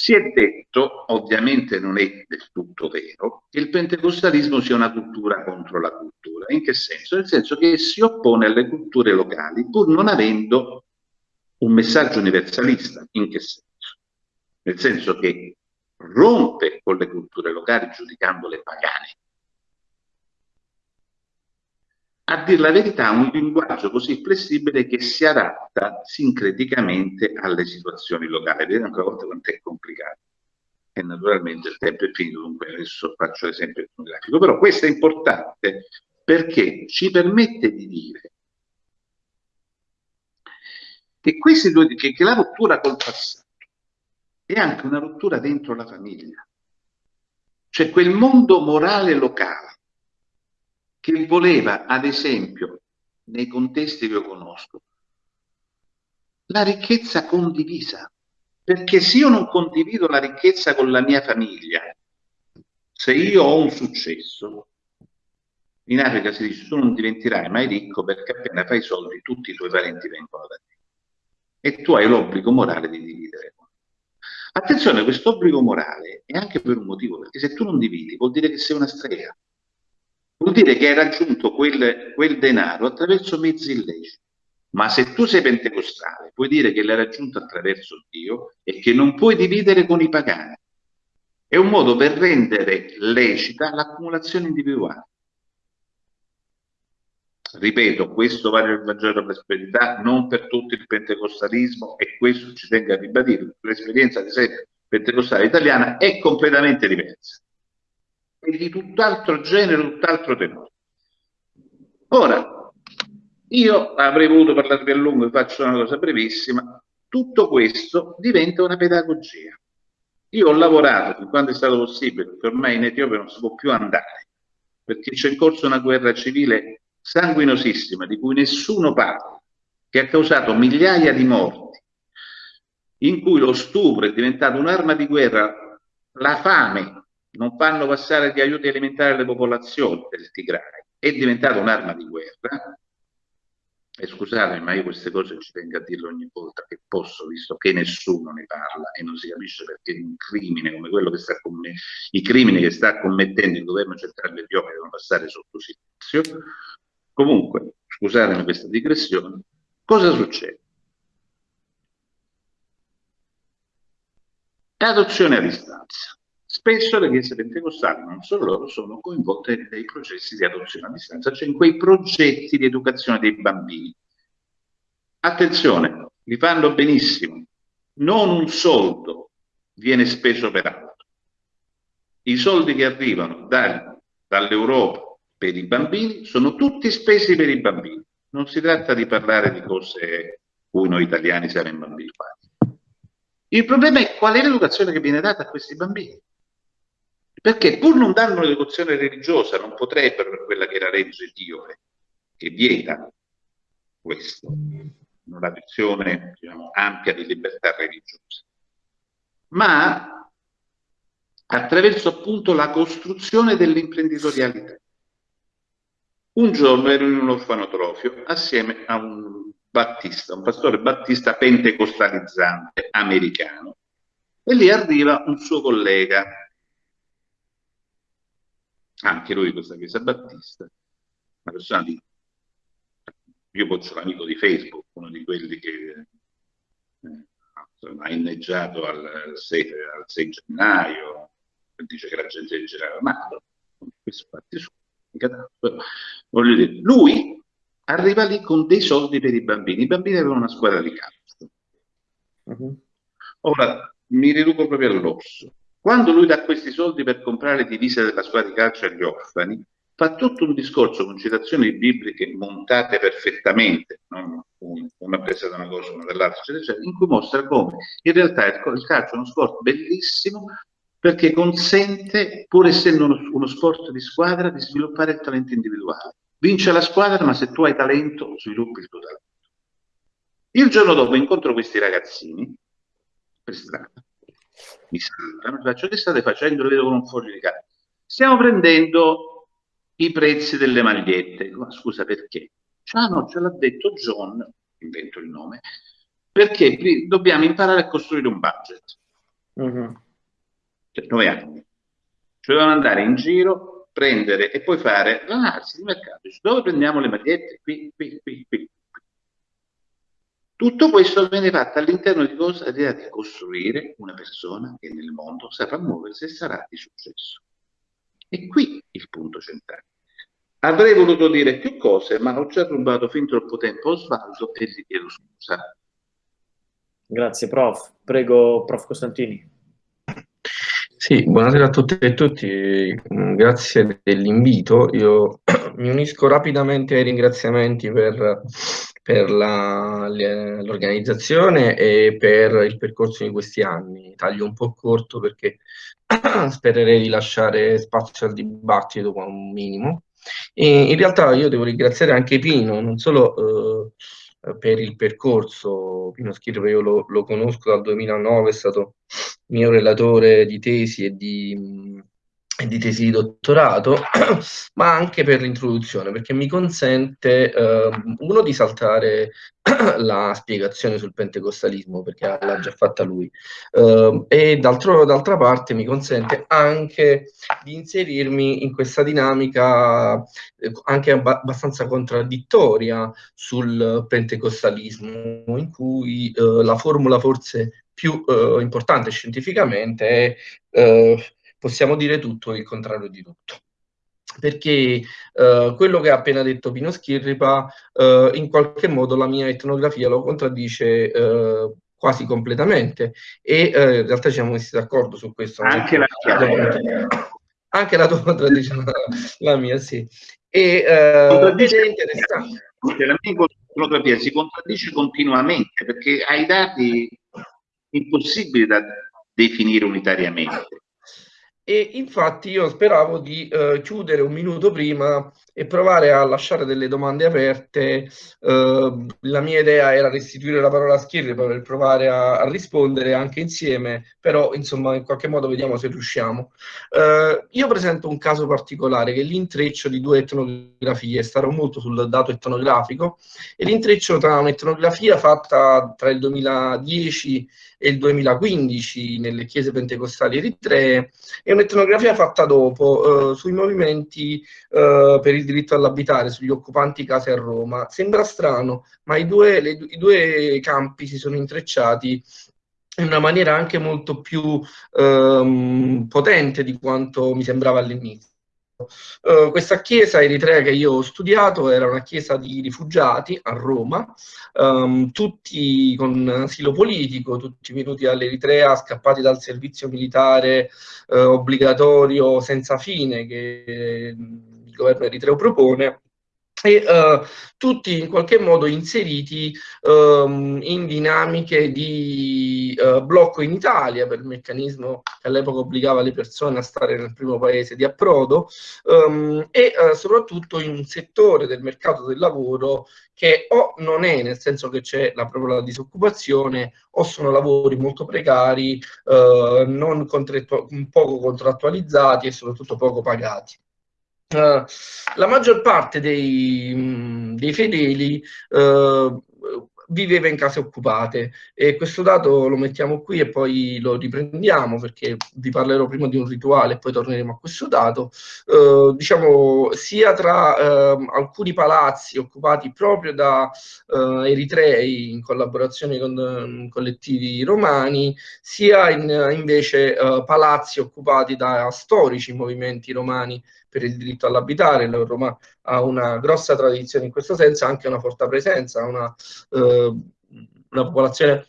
si è detto, ovviamente non è del tutto vero, che il pentecostalismo sia una cultura contro la cultura. In che senso? Nel senso che si oppone alle culture locali pur non avendo un messaggio universalista. In che senso? Nel senso che rompe con le culture locali giudicandole pagane a dire la verità, un linguaggio così flessibile che si adatta sincreticamente alle situazioni locali. Vedete ancora una volta quanto è complicato. E naturalmente il tempo è finito, dunque adesso faccio l'esempio grafico. Però questo è importante perché ci permette di dire che, due, che, che la rottura col passato è anche una rottura dentro la famiglia. Cioè quel mondo morale locale che voleva, ad esempio, nei contesti che io conosco, la ricchezza condivisa. Perché se io non condivido la ricchezza con la mia famiglia, se io ho un successo, in Africa si dice tu non diventerai mai ricco perché appena fai soldi tutti i tuoi parenti vengono da te e tu hai l'obbligo morale di dividere. Attenzione, questo obbligo morale è anche per un motivo, perché se tu non dividi vuol dire che sei una strega. Vuol dire che hai raggiunto quel, quel denaro attraverso mezzi illeciti. Ma se tu sei pentecostale, puoi dire che l'hai raggiunto attraverso Dio e che non puoi dividere con i pagani. È un modo per rendere lecita l'accumulazione individuale. Ripeto, questo vale il Vangelo della prosperità, non per tutto il pentecostalismo e questo ci tengo a ribadire. L'esperienza, ad esempio, pentecostale italiana è completamente diversa e di tutt'altro genere, tutt'altro tenore. Ora, io avrei voluto parlarvi a lungo, vi faccio una cosa brevissima, tutto questo diventa una pedagogia. Io ho lavorato fin quando è stato possibile, perché ormai in Etiopia non si può più andare, perché c'è in corso una guerra civile sanguinosissima di cui nessuno parla, che ha causato migliaia di morti, in cui lo stupro è diventato un'arma di guerra, la fame, non fanno passare gli aiuti alimentari alle popolazioni del Tigray, è diventata un'arma di guerra, e scusatemi, ma io queste cose ci tengo a dirle ogni volta che posso, visto che nessuno ne parla e non si capisce perché un crimine come quello che sta commettendo, i crimini che sta commettendo il governo centrale etiope devono passare sotto silenzio. Comunque, scusatemi questa digressione, cosa succede? Adozione a distanza. Spesso le chiese pentecostali, non solo loro, sono coinvolte nei processi di adozione a distanza, cioè in quei progetti di educazione dei bambini. Attenzione, li fanno benissimo. Non un soldo viene speso per altro. I soldi che arrivano da, dall'Europa per i bambini sono tutti spesi per i bambini. Non si tratta di parlare di cose cui noi italiani siamo imbambilizzati. Il problema è qual è l'educazione che viene data a questi bambini. Perché pur non dando un'educazione religiosa, non potrebbero, per quella che era legge etiope, che vieta questo, una visione diciamo, ampia di libertà religiosa, ma attraverso appunto la costruzione dell'imprenditorialità. Un giorno ero in un orfanotrofio assieme a un battista, un pastore battista pentecostalizzante americano, e lì arriva un suo collega anche lui questa chiesa battista, una persona di... Io faccio l'amico di Facebook, uno di quelli che eh, ha inneggiato al 6, al 6 gennaio, dice che la gente è girava male, questo fatti su, voglio dire, lui arriva lì con dei soldi per i bambini, i bambini avevano una squadra di calcio. Uh -huh. Ora, mi riduco proprio all'osso. Quando lui dà questi soldi per comprare divise della squadra di calcio agli orfani, fa tutto un discorso con citazioni bibliche montate perfettamente, non una presa da una cosa, una dall'altra, eccetera, eccetera, in cui mostra come in realtà il calcio è uno sport bellissimo perché consente, pur essendo uno, uno sport di squadra, di sviluppare il talento individuale. Vince la squadra, ma se tu hai talento, sviluppi il tuo talento. Il giorno dopo incontro questi ragazzini per strada mi mi faccio che state facendo? Lo vedo con un foglio di carta. Stiamo prendendo i prezzi delle magliette. Ma scusa, perché? Ah no, ce l'ha detto John, invento il nome, perché dobbiamo imparare a costruire un budget. Uh-huh. Cioè, nove anni. Cioè dobbiamo andare in giro, prendere e poi fare l'analisi di mercato. Dove prendiamo le magliette? Qui, qui, qui, qui. Tutto questo viene fatto all'interno di cosa? L'idea di costruire una persona che nel mondo saprà muoversi e sarà di successo. E qui il punto centrale. Avrei voluto dire più cose, ma ho già rubato fin troppo tempo a Osvaldo e gli chiedo scusa. Grazie, prof. Prego, prof. Costantini. Sì, buonasera a tutte e a tutti, grazie dell'invito. Io mi unisco rapidamente ai ringraziamenti per per l'organizzazione e per il percorso di questi anni. Taglio un po' corto perché spererei di lasciare spazio al dibattito con un minimo. E in realtà io devo ringraziare anche Pino, non solo eh, per il percorso, Pino Schirro io lo, lo, conosco dal 2009, è stato mio relatore di tesi e di, di tesi di dottorato, ma anche per l'introduzione, perché mi consente, eh, uno, di saltare la spiegazione sul pentecostalismo, perché l'ha già fatta lui, eh, e d'altra parte mi consente anche di inserirmi in questa dinamica eh, anche ab abbastanza contraddittoria sul pentecostalismo, in cui eh, la formula forse più eh, importante scientificamente è eh, possiamo dire tutto e il contrario di tutto. Perché eh, quello che ha appena detto Pino Schirripa, eh, in qualche modo la mia etnografia lo contraddice eh, quasi completamente e eh, in realtà ci siamo messi d'accordo su questo. Anche la, anche la tua contraddice la, la mia, sì. E, eh, è interessante. La mia etnografia si contraddice continuamente perché hai dati impossibili da definire unitariamente. E infatti io speravo di eh, chiudere un minuto prima e provare a lasciare delle domande aperte. Eh, la mia idea era restituire la parola a Schirri per provare a, a, rispondere anche insieme, però insomma in qualche modo vediamo se riusciamo. Eh, io presento un caso particolare che è l'intreccio di due etnografie, starò molto sul dato etnografico, e l'intreccio tra un'etnografia fatta tra il 2010 e il 2015 nelle chiese pentecostali eritree e un'etnografia fatta dopo eh, sui movimenti eh, per il diritto all'abitare, sugli occupanti case a Roma. Sembra strano, ma i due, le, i due campi si sono intrecciati in una maniera anche molto più ehm, potente di quanto mi sembrava all'inizio. Uh, questa chiesa eritrea che io ho studiato era una chiesa di rifugiati a Roma, um, tutti con asilo politico, tutti venuti dall'Eritrea, scappati dal servizio militare uh, obbligatorio senza fine che governo eritreo propone e uh, tutti in qualche modo inseriti um, in dinamiche di uh, blocco in Italia per il meccanismo che all'epoca obbligava le persone a stare nel primo paese di approdo um, e uh, soprattutto in un settore del mercato del lavoro che o non è, nel senso che c'è la propria la disoccupazione, o sono lavori molto precari, non poco contrattualizzati e soprattutto poco pagati. Uh, la maggior parte dei, mh, dei fedeli uh, viveva in case occupate e questo dato lo mettiamo qui e poi lo riprendiamo perché vi parlerò prima di un rituale e poi torneremo a questo dato. Uh, diciamo sia tra alcuni palazzi occupati proprio da eritrei in collaborazione con collettivi romani sia in, invece palazzi occupati da storici movimenti romani per il diritto all'abitare, la Roma ha una grossa tradizione in questo senso, anche una forte presenza, una, eh, una popolazione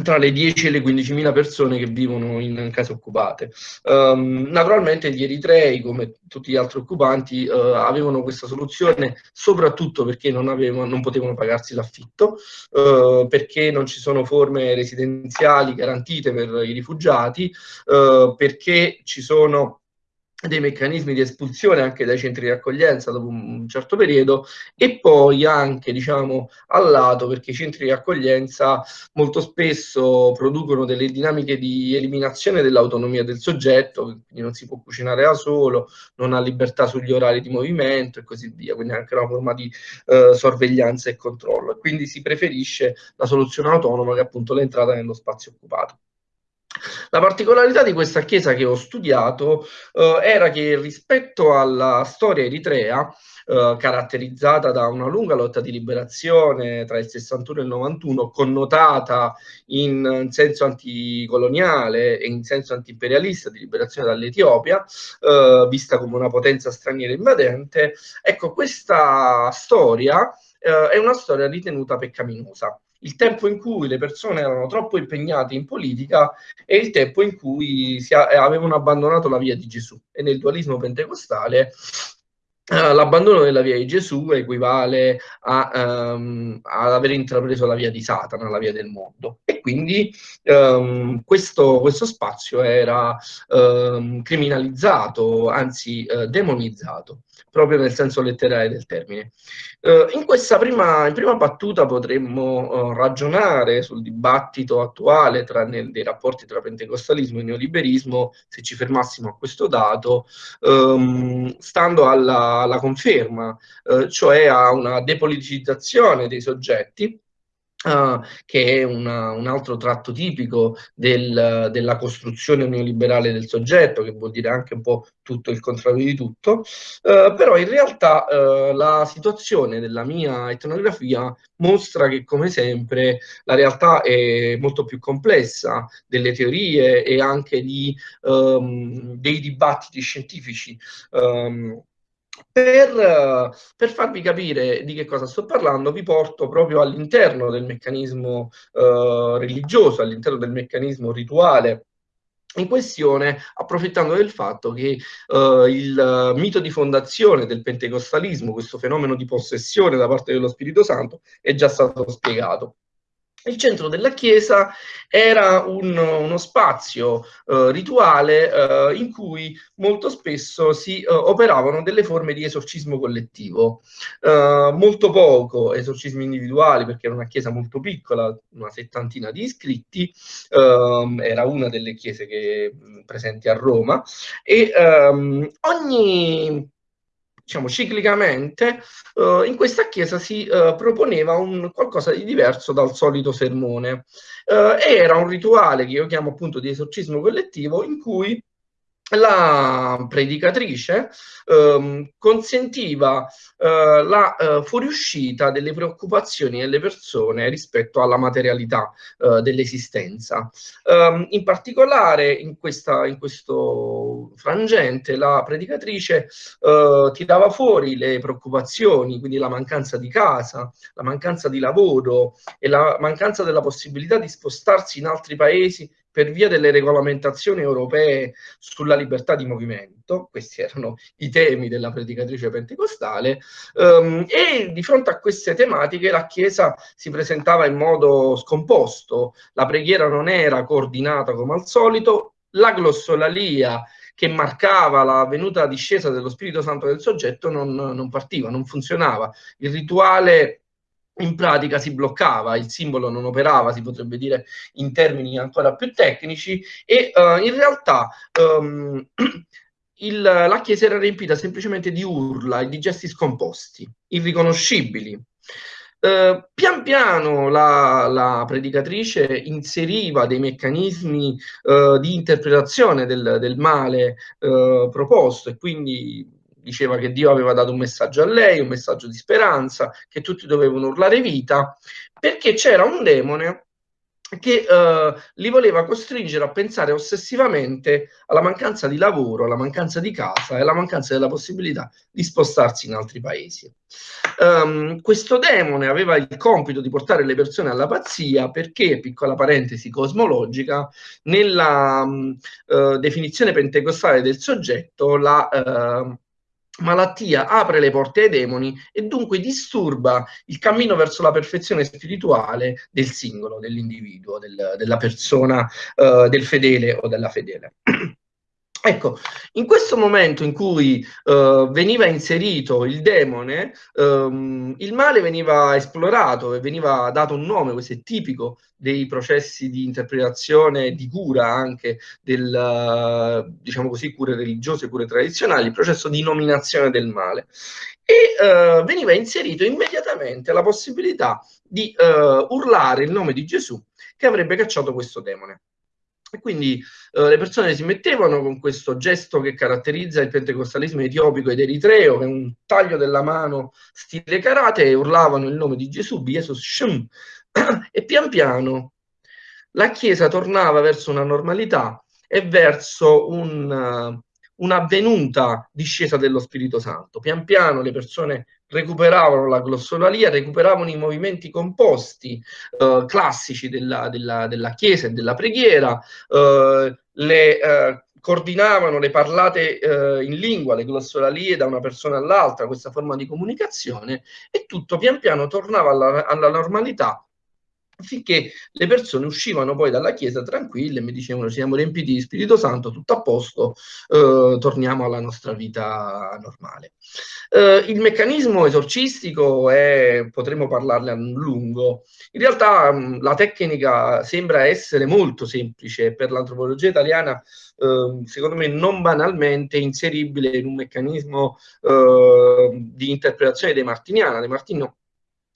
tra le 10 e le 15.000 persone che vivono in case occupate. Um, naturalmente gli eritrei, come tutti gli altri occupanti, uh, avevano questa soluzione soprattutto perché non, avevano, non potevano pagarsi l'affitto, uh, perché non ci sono forme residenziali garantite per i rifugiati, uh, perché ci sono dei meccanismi di espulsione anche dai centri di accoglienza dopo un certo periodo e poi anche diciamo al lato perché i centri di accoglienza molto spesso producono delle dinamiche di eliminazione dell'autonomia del soggetto quindi non si può cucinare da solo non ha libertà sugli orari di movimento e così via quindi anche una forma di eh, sorveglianza e controllo. Quindi si preferisce la soluzione autonoma che è appunto l'entrata nello spazio occupato la particolarità di questa chiesa che ho studiato eh, era che rispetto alla storia eritrea, eh, caratterizzata da una lunga lotta di liberazione tra il 61 e il 91, connotata in senso anticoloniale e in senso antiimperialista di liberazione dall'Etiopia, eh, vista come una potenza straniera invadente, ecco, questa storia eh, è una storia ritenuta peccaminosa il tempo in cui le persone erano troppo impegnate in politica e il tempo in cui si avevano abbandonato la via di Gesù. E nel dualismo pentecostale Uh, l'abbandono della via di Gesù equivale a, um, ad aver intrapreso la via di Satana, la via del mondo. E quindi um, questo, questo, spazio era um, criminalizzato, anzi uh, demonizzato proprio nel senso letterale del termine. Uh, in questa prima, in prima battuta potremmo uh, ragionare sul dibattito attuale tra, nel, dei rapporti tra pentecostalismo e neoliberismo, se ci fermassimo a questo dato, um, stando alla, alla conferma, uh, cioè a una depoliticizzazione dei soggetti, Uh, che è una, un altro tratto tipico del, della costruzione neoliberale del soggetto, che vuol dire anche un po' tutto il contrario di tutto, uh, però in realtà uh, la situazione della mia etnografia mostra che come sempre la realtà è molto più complessa delle teorie e anche di, um, dei dibattiti scientifici. Um, per, per, farvi capire di che cosa sto parlando, vi porto proprio all'interno del meccanismo eh, religioso, all'interno del meccanismo rituale in questione, approfittando del fatto che eh, il mito di fondazione del pentecostalismo, questo fenomeno di possessione da parte dello Spirito Santo, è già stato spiegato. Il centro della chiesa era un, uno spazio eh, rituale eh, in cui molto spesso si eh, operavano delle forme di esorcismo collettivo, eh, molto poco esorcismi individuali perché era una chiesa molto piccola, una settantina di iscritti, ehm, era una delle chiese che, presenti a Roma e ehm, ogni diciamo, ciclicamente uh, in questa chiesa si uh, proponeva un qualcosa di diverso dal solito sermone. Uh, era un rituale che io chiamo appunto di esorcismo collettivo in cui la predicatrice ehm, consentiva eh, la eh, fuoriuscita delle preoccupazioni delle persone rispetto alla materialità eh, dell'esistenza. Um, in particolare in, questa, in, questo frangente la predicatrice eh, tirava fuori le preoccupazioni, quindi la mancanza di casa, la mancanza di lavoro e la mancanza della possibilità di spostarsi in altri paesi per via delle regolamentazioni europee sulla libertà di movimento, questi erano i temi della predicatrice pentecostale, um, e di fronte a queste tematiche la Chiesa si presentava in modo scomposto, la preghiera non era coordinata come al solito, la glossolalia che marcava la venuta discesa dello Spirito Santo del soggetto non, non partiva, non funzionava. Il rituale in pratica si bloccava, il simbolo non operava, si potrebbe dire in termini ancora più tecnici, e uh, in realtà um, il, la chiesa era riempita semplicemente di urla e di gesti scomposti, irriconoscibili. Uh, pian piano la, la, predicatrice inseriva dei meccanismi uh, di interpretazione del, del male proposto e quindi diceva che Dio aveva dato un messaggio a lei, un messaggio di speranza, che tutti dovevano urlare vita, perché c'era un demone che uh, li voleva costringere a pensare ossessivamente alla mancanza di lavoro, alla mancanza di casa e alla mancanza della possibilità di spostarsi in altri paesi. Um, questo demone aveva il compito di portare le persone alla pazzia perché, piccola parentesi cosmologica, nella um, uh, definizione pentecostale del soggetto, la uh, malattia apre le porte ai demoni e dunque disturba il cammino verso la perfezione spirituale del singolo, dell'individuo, del, della persona, uh, del fedele o della fedele. Ecco, in questo momento in cui uh, veniva inserito il demone, um, il male veniva esplorato e veniva dato un nome, questo è tipico dei processi di interpretazione di cura anche del, uh, diciamo così, cure religiose, cure tradizionali, il processo di nominazione del male. E uh, veniva inserito immediatamente la possibilità di urlare il nome di Gesù che avrebbe cacciato questo demone. E quindi eh, le persone si mettevano con questo gesto che caratterizza il pentecostalismo etiopico ed eritreo, che è un taglio della mano stile karate, e urlavano il nome di Gesù, Jesus Shem, e pian piano la Chiesa tornava verso una normalità e verso un, uh, un'avvenuta discesa dello Spirito Santo. Pian piano le persone recuperavano la glossolalia, recuperavano i movimenti composti eh, classici della, della, della, Chiesa e della preghiera, eh, le eh, coordinavano le parlate eh, in lingua, le glossolalie da una persona all'altra, questa forma di comunicazione, e tutto pian piano tornava alla, alla normalità finché le persone uscivano poi dalla chiesa tranquille e mi dicevano siamo riempiti di Spirito Santo, tutto a posto, eh, torniamo alla nostra vita normale. Eh, il meccanismo esorcistico è, potremmo parlarne a lungo, in realtà mh, la tecnica sembra essere molto semplice per l'antropologia italiana, eh, secondo me non banalmente inseribile in un meccanismo eh, di interpretazione dei Martiniana. De Martino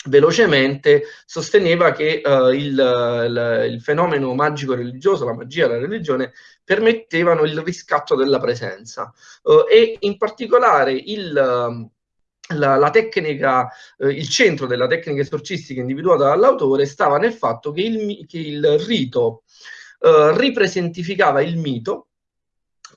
velocemente sosteneva che uh, il, il, il, fenomeno magico religioso, la magia, la religione, permettevano il riscatto della presenza. Uh, e in particolare il, la, la, tecnica, uh, il centro della tecnica esorcistica individuata dall'autore stava nel fatto che il, che il rito ripresentificava il mito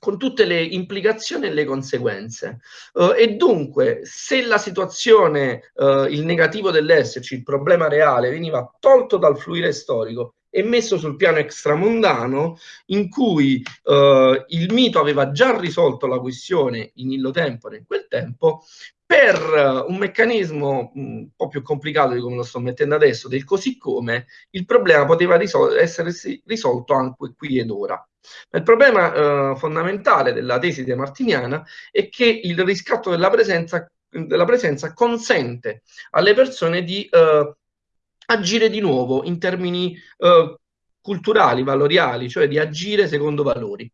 con tutte le implicazioni e le conseguenze. Uh, e dunque, se la situazione, uh, il negativo dell'esserci, il problema reale, veniva tolto dal fluire storico e messo sul piano extramondano, in cui uh, il mito aveva già risolto la questione in illo tempore in quel tempo, per un meccanismo un po' più complicato di come lo sto mettendo adesso, del così come, il problema poteva risol essere risolto anche qui ed ora. Il problema eh, fondamentale della tesi de Martiniana è che il riscatto della presenza, della presenza consente alle persone di eh, agire di nuovo in termini eh, culturali, valoriali, cioè di agire secondo valori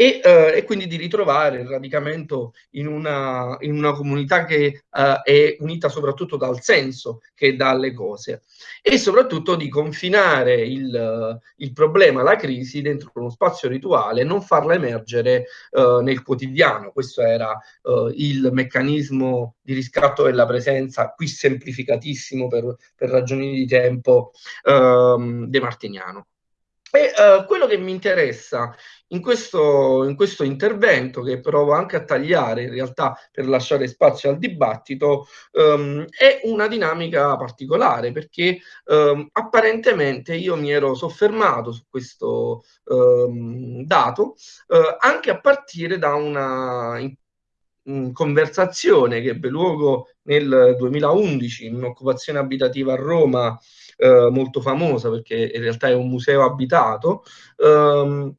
e, eh, e, quindi di ritrovare il radicamento in una, in una comunità che eh, è unita soprattutto dal senso che dalle cose e soprattutto di confinare il, il problema, la crisi dentro uno spazio rituale, non farla emergere eh, nel quotidiano. Questo era eh, il meccanismo di riscatto della presenza, qui semplificatissimo per, per ragioni di tempo, ehm, De Martiniano. E uh, quello che mi interessa in questo, in questo, intervento, che provo anche a tagliare in realtà per lasciare spazio al dibattito, um, è una dinamica particolare perché um, apparentemente io mi ero soffermato su questo um, dato uh, anche a partire da una conversazione che ebbe luogo nel 2011 in un'occupazione abitativa a Roma eh, molto famosa perché in realtà è un museo abitato, ehm,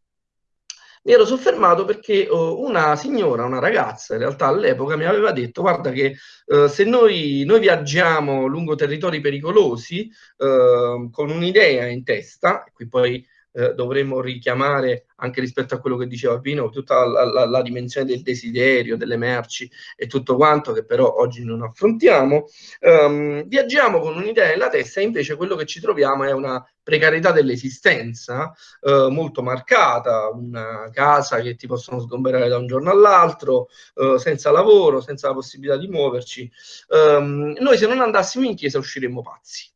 mi ero soffermato perché uh, una signora, una ragazza in realtà all'epoca mi aveva detto guarda che uh, se noi, noi, viaggiamo lungo territori pericolosi uh, con un'idea in testa, qui poi eh, dovremmo richiamare anche rispetto a quello che diceva Pino, tutta la, la, la, dimensione del desiderio, delle merci e tutto quanto che però oggi non affrontiamo, um, viaggiamo con un'idea nella testa e invece quello che ci troviamo è una precarietà dell'esistenza uh, molto marcata, una casa che ti possono sgomberare da un giorno all'altro, uh, senza lavoro, senza la possibilità di muoverci. Um, noi se non andassimo in chiesa usciremmo pazzi,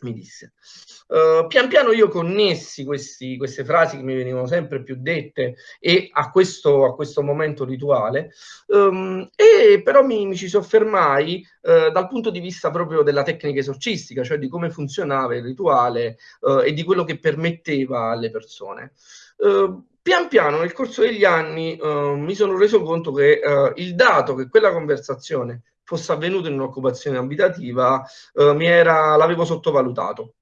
mi disse. Uh, pian piano io connessi questi, queste frasi che mi venivano sempre più dette e a questo, a questo momento rituale, um, e però mi, mi ci soffermai uh, dal punto di vista proprio della tecnica esorcistica, cioè di come funzionava il rituale uh, e di quello che permetteva alle persone. pian piano nel corso degli anni mi sono reso conto che il dato che quella conversazione fosse avvenuta in un'occupazione abitativa l'avevo sottovalutato.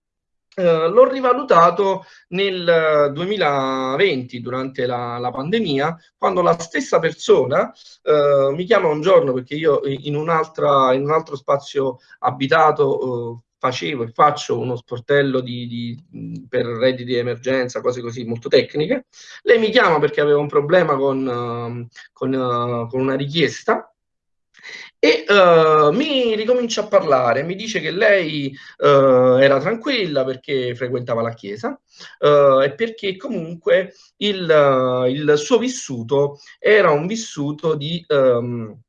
Uh, l'ho rivalutato nel 2020 durante la, la pandemia quando la stessa persona uh, mi chiama un giorno perché io in, un altro spazio abitato uh, facevo e faccio uno sportello di, di, per redditi di emergenza, cose così molto tecniche. Lei mi chiama perché aveva un problema con, con, con una richiesta e uh, mi ricomincia a parlare, mi dice che lei uh, era tranquilla perché frequentava la chiesa uh, e perché comunque il, il, suo vissuto era un vissuto di... Um,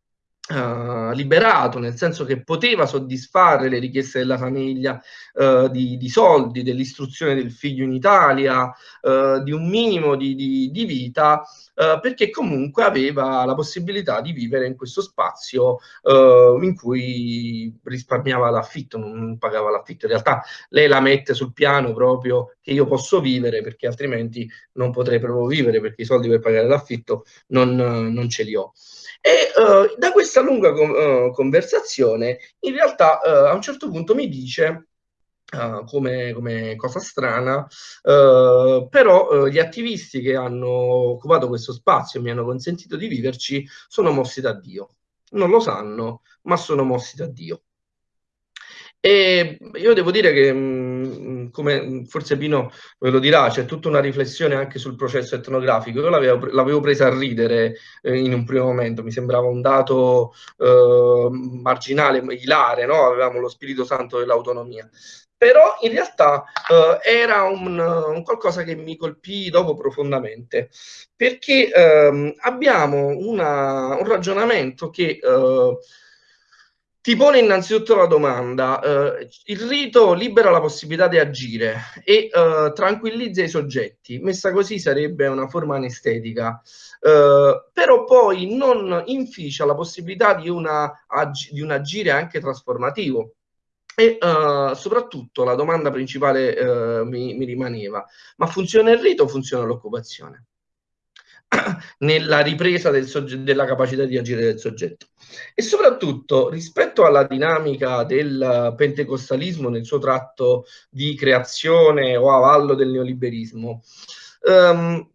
Uh, liberato, nel senso che poteva soddisfare le richieste della famiglia uh, di, di, soldi, dell'istruzione del figlio in Italia, uh, di un minimo di, di, di vita, perché comunque aveva la possibilità di vivere in questo spazio in cui risparmiava l'affitto, non pagava l'affitto. In realtà lei la mette sul piano proprio che io posso vivere perché altrimenti non potrei proprio vivere perché i soldi per pagare l'affitto non, non ce li ho. E uh, da questa lunga con, uh, conversazione, in realtà uh, a un certo punto mi dice, come, come, cosa strana, però gli attivisti che hanno occupato questo spazio e mi hanno consentito di viverci sono mossi da Dio. Non lo sanno, ma sono mossi da Dio. E io devo dire che, mh, come forse Pino ve lo dirà, c'è tutta una riflessione anche sul processo etnografico. Io l'avevo, l'avevo presa a ridere eh, in un primo momento, mi sembrava un dato eh, marginale, ilare, no? avevamo lo Spirito Santo dell'autonomia. Però in realtà eh, era un, un, qualcosa che mi colpì dopo profondamente, perché ehm, abbiamo una, un ragionamento che eh, ti pone innanzitutto la domanda, eh, il rito libera la possibilità di agire e eh, tranquillizza i soggetti, messa così sarebbe una forma anestetica, eh, però poi non inficia la possibilità di, una, di un agire anche trasformativo. E uh, soprattutto la domanda principale uh, mi, mi, rimaneva, ma funziona il rito o funziona l'occupazione? Nella ripresa del della capacità di agire del soggetto. E soprattutto rispetto alla dinamica del pentecostalismo nel suo tratto di creazione o avallo del neoliberismo, um,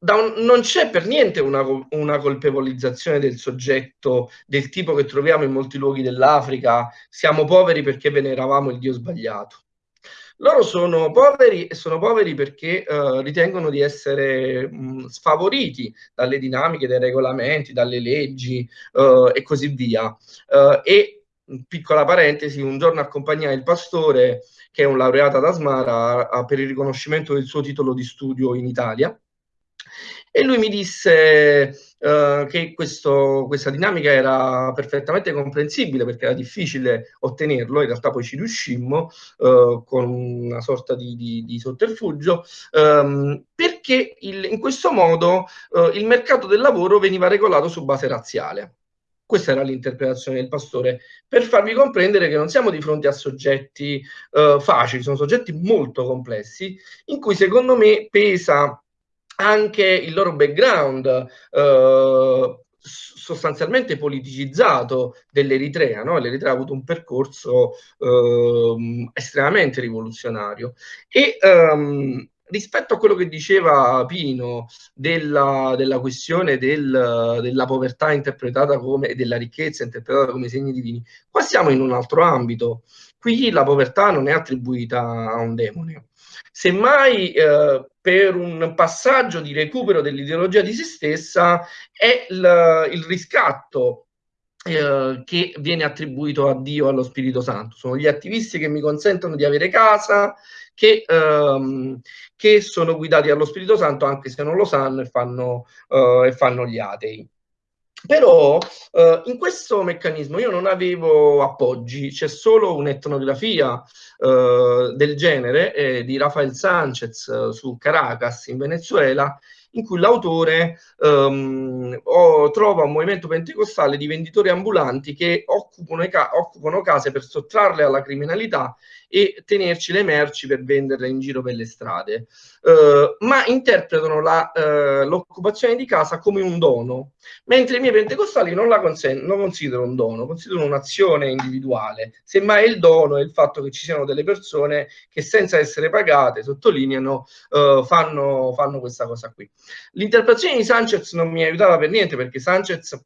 un, non c'è per niente una, una, colpevolizzazione del soggetto del tipo che troviamo in molti luoghi dell'Africa, siamo poveri perché veneravamo il Dio sbagliato. Loro sono poveri e sono poveri perché uh, ritengono di essere mh, sfavoriti dalle dinamiche, dai regolamenti, dalle leggi uh, e così via. Uh, e, piccola parentesi, un giorno accompagnai il pastore, che è un laureato ad Asmara, per il riconoscimento del suo titolo di studio in Italia, e lui mi disse uh, che questo, questa dinamica era perfettamente comprensibile perché era difficile ottenerlo, in realtà poi ci riuscimmo uh, con una sorta di, di, di sotterfugio, um, perché il, in questo modo uh, il mercato del lavoro veniva regolato su base razziale. Questa era l'interpretazione del pastore, per farvi comprendere che non siamo di fronte a soggetti uh, facili, sono soggetti molto complessi, in cui secondo me pesa anche il loro background eh, sostanzialmente politicizzato dell'Eritrea. No? L'Eritrea ha avuto un percorso eh, estremamente rivoluzionario. E ehm, rispetto a quello che diceva Pino della, della questione del, della povertà interpretata come, della ricchezza interpretata come segni divini, qua siamo in un altro ambito. Qui la povertà non è attribuita a un demone, Semmai eh, per un passaggio di recupero dell'ideologia di se stessa è il, il riscatto eh, che viene attribuito a Dio, allo Spirito Santo. Sono gli attivisti che mi consentono di avere casa, che, ehm, che sono guidati dallo Spirito Santo anche se non lo sanno e fanno, eh, e fanno gli atei. Però eh, in questo meccanismo io non avevo appoggi, c'è solo un'etnografia eh, del genere eh, di Rafael Sanchez eh, su Caracas in Venezuela in cui l'autore um, oh, trova un movimento pentecostale di venditori ambulanti che occupano, ca occupano case per sottrarle alla criminalità e tenerci le merci per venderle in giro per le strade, uh, ma interpretano uh, l'occupazione di casa come un dono, mentre i miei pentecostali non la non considerano un dono, considerano un'azione individuale, semmai il dono è il fatto che ci siano delle persone che senza essere pagate, sottolineano, uh, fanno, fanno questa cosa qui. L'interpretazione di Sanchez non mi aiutava per niente perché Sanchez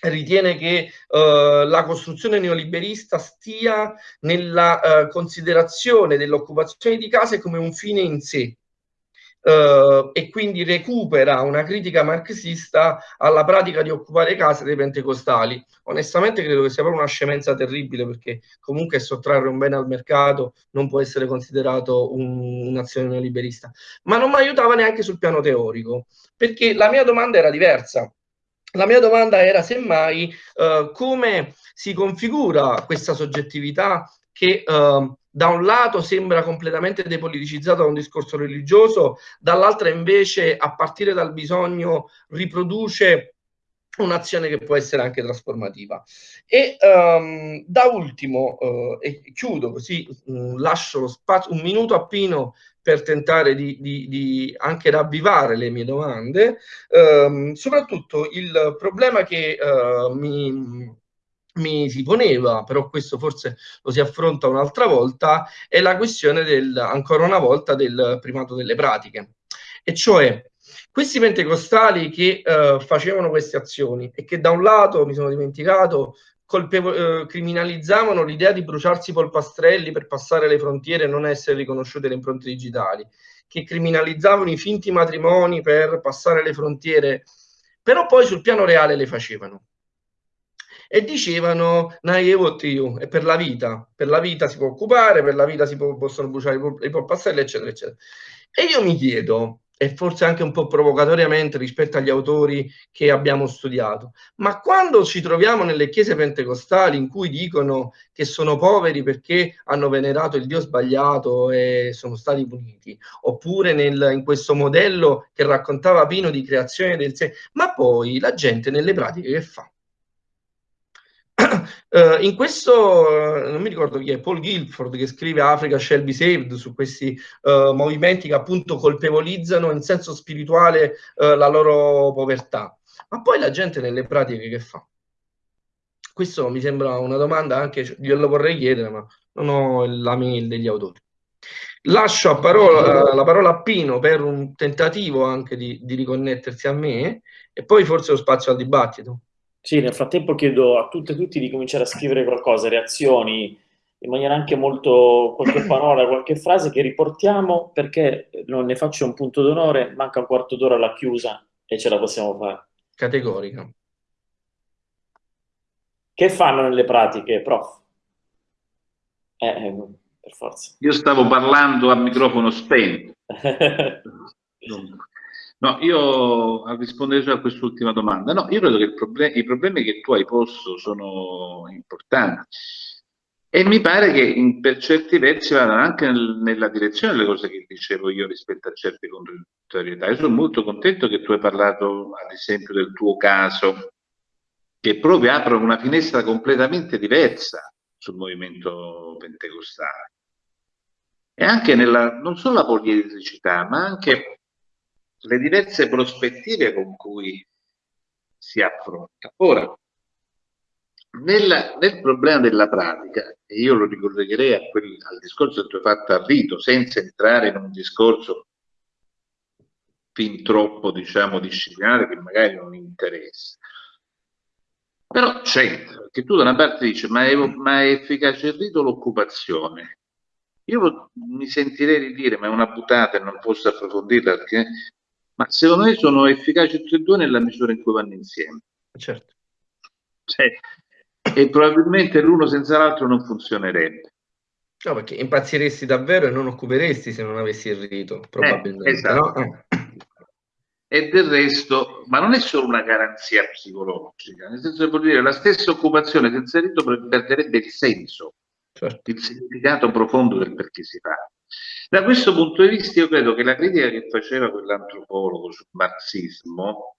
ritiene che uh, la costruzione neoliberista stia nella uh, considerazione dell'occupazione di case come un fine in sé uh, e quindi recupera una critica marxista alla pratica di occupare case dei pentecostali. Onestamente credo che sia proprio una scemenza terribile perché comunque sottrarre un bene al mercato non può essere considerato un, un'azione neoliberista. Ma non mi aiutava neanche sul piano teorico perché la mia domanda era diversa la mia domanda era semmai uh, come si configura questa soggettività che uh, da un lato sembra completamente depoliticizzata da un discorso religioso, dall'altra invece a partire dal bisogno riproduce un'azione che può essere anche trasformativa. E um, da ultimo, uh, e chiudo così, um, lascio lo spazio, un minuto a Pino per tentare di, di, di anche ravvivare le mie domande, um, soprattutto il problema che uh, mi, mi si poneva, però questo forse lo si affronta un'altra volta, è la questione del, ancora una volta del primato delle pratiche. E cioè, questi pentecostali che uh, facevano queste azioni e che da un lato, mi sono dimenticato, colpevo- eh, criminalizzavano l'idea di bruciarsi polpastrelli per passare le frontiere e non essere riconosciute le impronte digitali, che criminalizzavano i finti matrimoni per passare le frontiere, però poi sul piano reale le facevano. E dicevano, io, è per la vita, per la vita si può occupare, per la vita si può, possono bruciare i polpastrelli, eccetera, eccetera. E io mi chiedo, e forse anche un po' provocatoriamente rispetto agli autori che abbiamo studiato. Ma quando ci troviamo nelle chiese pentecostali in cui dicono che sono poveri perché hanno venerato il Dio sbagliato e sono stati puniti, oppure nel, in questo modello che raccontava Pino di creazione del sé, ma poi la gente nelle pratiche che fa? Uh, in questo, uh, non mi ricordo chi è, Paul Guilford che scrive Africa shall be saved su questi uh, movimenti che appunto colpevolizzano in senso spirituale la loro povertà. Ma poi la gente nelle pratiche che fa? Questo mi sembra una domanda anche, glielo vorrei chiedere, ma non ho la mail degli autori. Lascio a parola, la parola a Pino per un tentativo anche di, di riconnettersi a me e poi forse lo spazio al dibattito. Sì, nel frattempo chiedo a tutte e tutti di cominciare a scrivere qualcosa, reazioni, in maniera anche molto, qualche parola, qualche frase che riportiamo perché non ne faccio un punto d'onore, manca un quarto d'ora alla chiusa e ce la possiamo fare. Categorica. Che fanno nelle pratiche, prof? Eh, eh per forza. Io stavo parlando a microfono spento. No, io a rispondere a quest'ultima domanda, no, io credo che problem i problemi che tu hai posto sono importanti e mi pare che in, per certi versi vadano anche nel, nella direzione delle cose che dicevo io rispetto a certe contrarietà. Io sono molto contento che tu hai parlato, ad esempio, del tuo caso, che proprio apre una finestra completamente diversa sul movimento pentecostale. E anche nella, non solo la poliedricità, ma anche le diverse prospettive con cui si affronta. Ora, nel, nel problema della pratica, e io lo ricollegherei a quel, al discorso che tu hai fatto a Rito, senza entrare in un discorso fin troppo, diciamo, disciplinare che magari non interessa. Però c'entra, perché tu da una parte dici, ma è, ma è efficace il rito l'occupazione? Io mi sentirei di dire, ma è una buttata e non posso approfondirla perché ma secondo me sono efficaci tutti e due nella misura in cui vanno insieme. Certo. Cioè, e probabilmente l'uno senza l'altro non funzionerebbe. No, perché impazziresti davvero e non occuperesti se non avessi il rito, probabilmente. Eh, esatto. no? E del resto, ma non è solo una garanzia psicologica, nel senso che vuol dire la stessa occupazione senza rito perderebbe il senso, certo. il significato profondo del perché si fa. Da questo punto di vista io credo che la critica che faceva quell'antropologo sul marxismo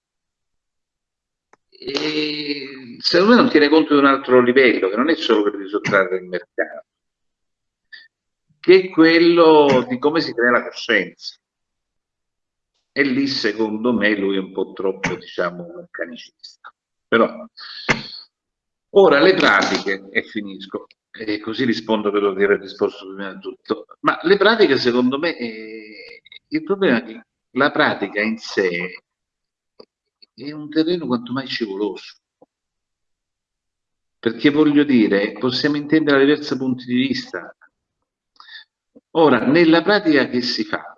eh, secondo me non tiene conto di un altro livello, che non è solo quello di sottrarre il mercato, che è quello di come si crea la coscienza. E lì secondo me lui è un po' troppo, diciamo, meccanicista. Però, ora le pratiche, e finisco, e così rispondo per di aver risposto prima di tutto. Ma le pratiche, secondo me, eh, il problema è che la pratica in sé è un terreno quanto mai scivoloso. Perché voglio dire, possiamo intendere da diversi punti di vista. Ora, nella pratica che si fa,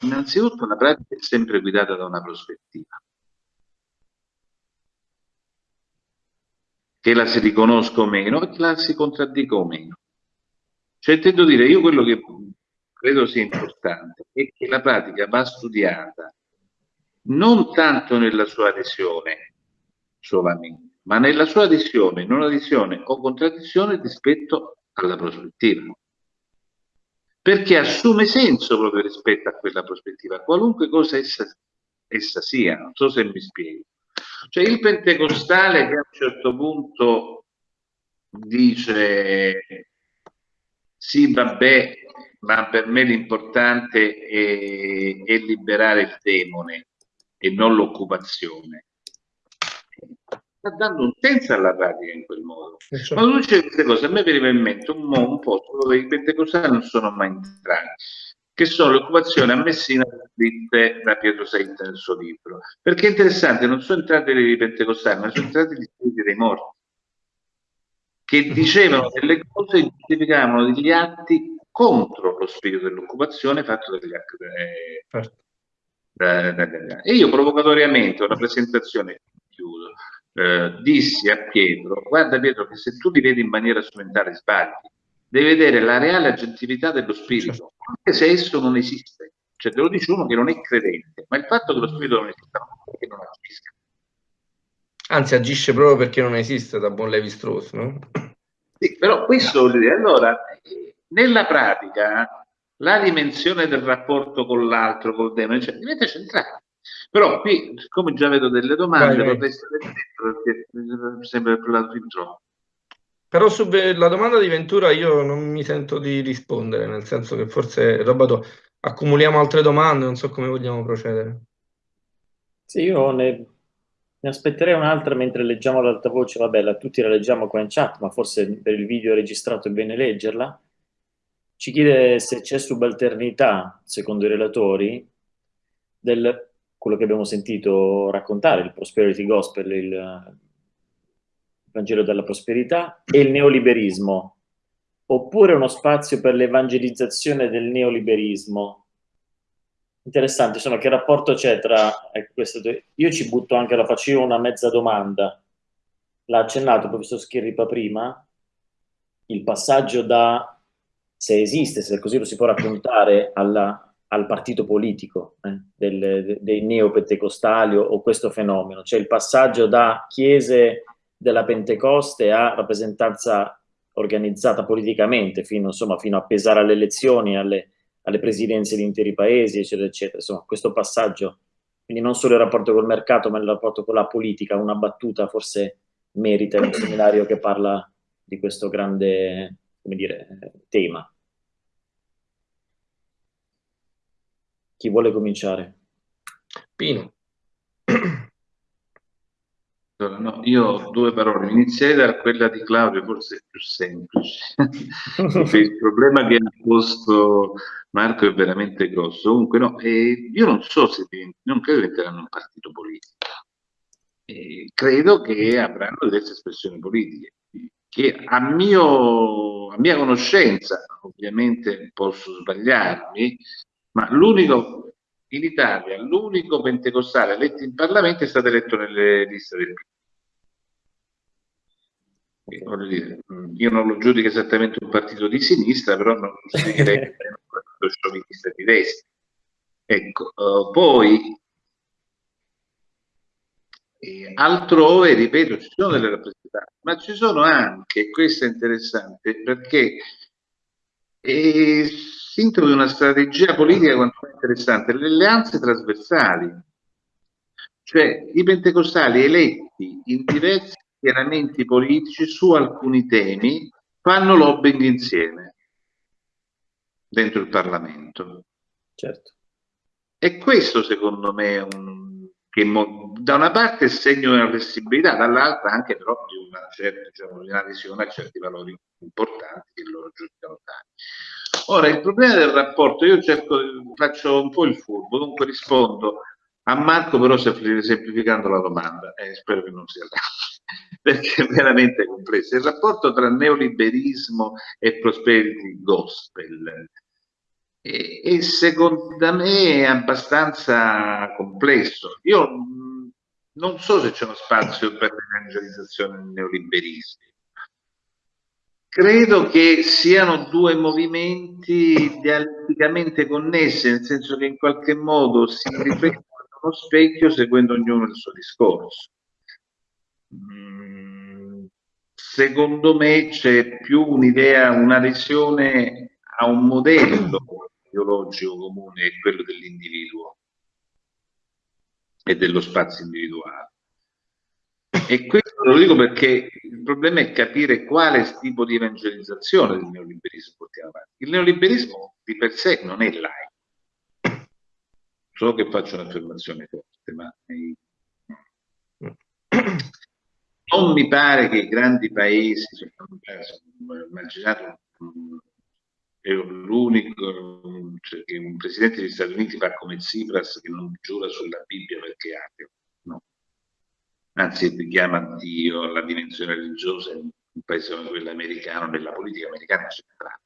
innanzitutto la pratica è sempre guidata da una prospettiva. Che la si riconosca o meno e che la si contraddica o meno. Cioè, intendo dire, io quello che credo sia importante è che la pratica va studiata non tanto nella sua adesione solamente, ma nella sua adesione, non adesione o contraddizione rispetto alla prospettiva. Perché assume senso proprio rispetto a quella prospettiva, qualunque cosa essa, essa sia, non so se mi spiego. Cioè il pentecostale che a un certo punto dice sì vabbè ma per me l'importante è, è, liberare il demone e non l'occupazione. Sta dando un senso alla pratica in quel modo. Ma tu dice queste cose a me veniva in mente un, un posto dove i pentecostali non sono mai entrati che sono le occupazioni a Messina scritte da Pietro Sainz nel suo libro. Perché è interessante, non sono entrati i pentecostali, ma sono entrati gli spiriti dei morti, che dicevano delle cose e giustificavano degli atti contro lo spirito dell'occupazione fatto dagli atti. Eh, e io provocatoriamente, una presentazione, chiudo, eh, dissi a Pietro, guarda Pietro che se tu li vedi in maniera strumentale sbagli, devi vedere la reale aggettività dello spirito, certo. Anche se esso non esiste. Cioè te lo dice uno che non è credente, ma il fatto che lo spirito non esista non è che non agisca. Anzi, agisce proprio perché non esiste da buon Levi Strauss, no? Sì, però questo vuol dire, allora, nella pratica, la dimensione del rapporto con l'altro, col demone, cioè, diventa centrale. Però qui, siccome già vedo delle domande, vorrei stare dentro perché sembra parlato fin troppo. Però sulla domanda di Ventura io non mi sento di rispondere, nel senso che forse, Robato, accumuliamo altre domande, non so come vogliamo procedere. Sì, io ne, ne aspetterei un'altra mentre leggiamo ad voce, vabbè, la, tutti la leggiamo qua in chat, ma forse per il video registrato è bene leggerla. Ci chiede se c'è subalternità, secondo i relatori, del quello che abbiamo sentito raccontare, il Prosperity Gospel, il Vangelo della Prosperità, e il neoliberismo, oppure uno spazio per l'evangelizzazione del neoliberismo. Interessante, insomma, che rapporto c'è tra ecco, queste due? Io ci butto anche, la faccio io una mezza domanda. L'ha accennato il professor Schirripa prima, il passaggio da se esiste, se così lo si può raccontare, alla, al partito politico eh, del, dei neopentecostali o questo fenomeno, cioè il passaggio da chiese della Pentecoste a rappresentanza organizzata politicamente, fino, insomma, fino a pesare alle elezioni, alle, alle presidenze di interi paesi, eccetera, eccetera. Insomma, questo passaggio, quindi non solo il rapporto col mercato, ma il rapporto con la politica, una battuta forse merita un seminario che parla di questo grande dire, tema. Chi vuole cominciare? Pino. Allora, no, io ho due parole. Inizierei da quella di Claudio, forse è più semplice. il problema che ha posto Marco è veramente grosso. Comunque, no, eh, io non so se non credo diventeranno un partito politico. Eh, credo che avranno diverse espressioni politiche che a, mio, a mia conoscenza, ovviamente posso sbagliarmi, ma l'unico in Italia, l'unico pentecostale eletto in Parlamento è stato eletto nelle liste del PD. Mm, io non lo giudico esattamente un partito di sinistra, però non lo giudicherei un partito sciovinista di destra. Ecco, uh, poi e altrove, ripeto, ci sono delle rappresentanze, ma ci sono anche, questo è interessante, perché eh, si introduce una strategia politica quanto interessante, le alleanze trasversali, cioè i pentecostali eletti in diversi schieramenti politici su alcuni temi fanno lobbying insieme dentro il Parlamento. Certo. E questo secondo me è un, che da una parte è segno di una flessibilità, dall'altra anche però di una certa diciamo, di una visione a certi valori importanti che loro giudicano tali. Ora, il problema del rapporto, io cerco, faccio un po' il furbo, dunque rispondo a Marco però semplificando la domanda, eh, spero che non sia perché è veramente complesso. Il rapporto tra neoliberismo e prosperity gospel e, e secondo me è abbastanza complesso. Io non so se c'è uno spazio per l'evangelizzazione del neoliberismo. Credo che siano due movimenti dialetticamente connessi, nel senso che in qualche modo si riflettono allo specchio seguendo ognuno il suo discorso. Mm, secondo me c'è più un'idea, una visione a un modello ideologico comune quello dell'individuo e dello spazio individuale. E questo lo dico perché il problema è capire quale tipo di evangelizzazione del neoliberismo portiamo avanti. Il neoliberismo di per sé non è laico. So che faccio un'affermazione forte, ma non mi pare che i grandi paesi, immaginate è l'unico cioè, che un presidente degli Stati Uniti fa come Tsipras che non giura sulla Bibbia perché è ateo. Anzi, chiama Dio la dimensione religiosa in un paese come quello americano, nella politica americana centrale.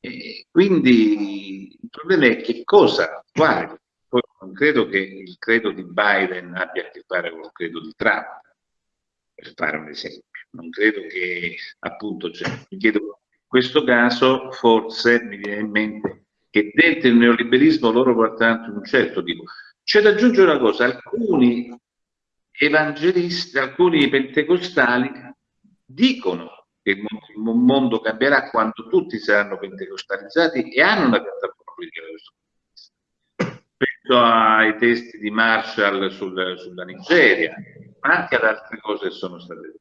E quindi il problema è che cosa, quale? Poi non credo che il credo di Biden abbia a che fare con il credo di Trump, per fare un esempio. Non credo che appunto, cioè, mi chiedo questo caso forse mi viene in mente che dentro il neoliberismo loro portano un certo tipo. C'è da aggiungere una cosa, alcuni evangelisti, alcuni pentecostali dicono che il mondo cambierà quando tutti saranno pentecostalizzati e hanno una piattaforma politica da questo punto di vista. Penso ai testi di Marshall sul, sulla Nigeria, ma anche ad altre cose che sono state dette.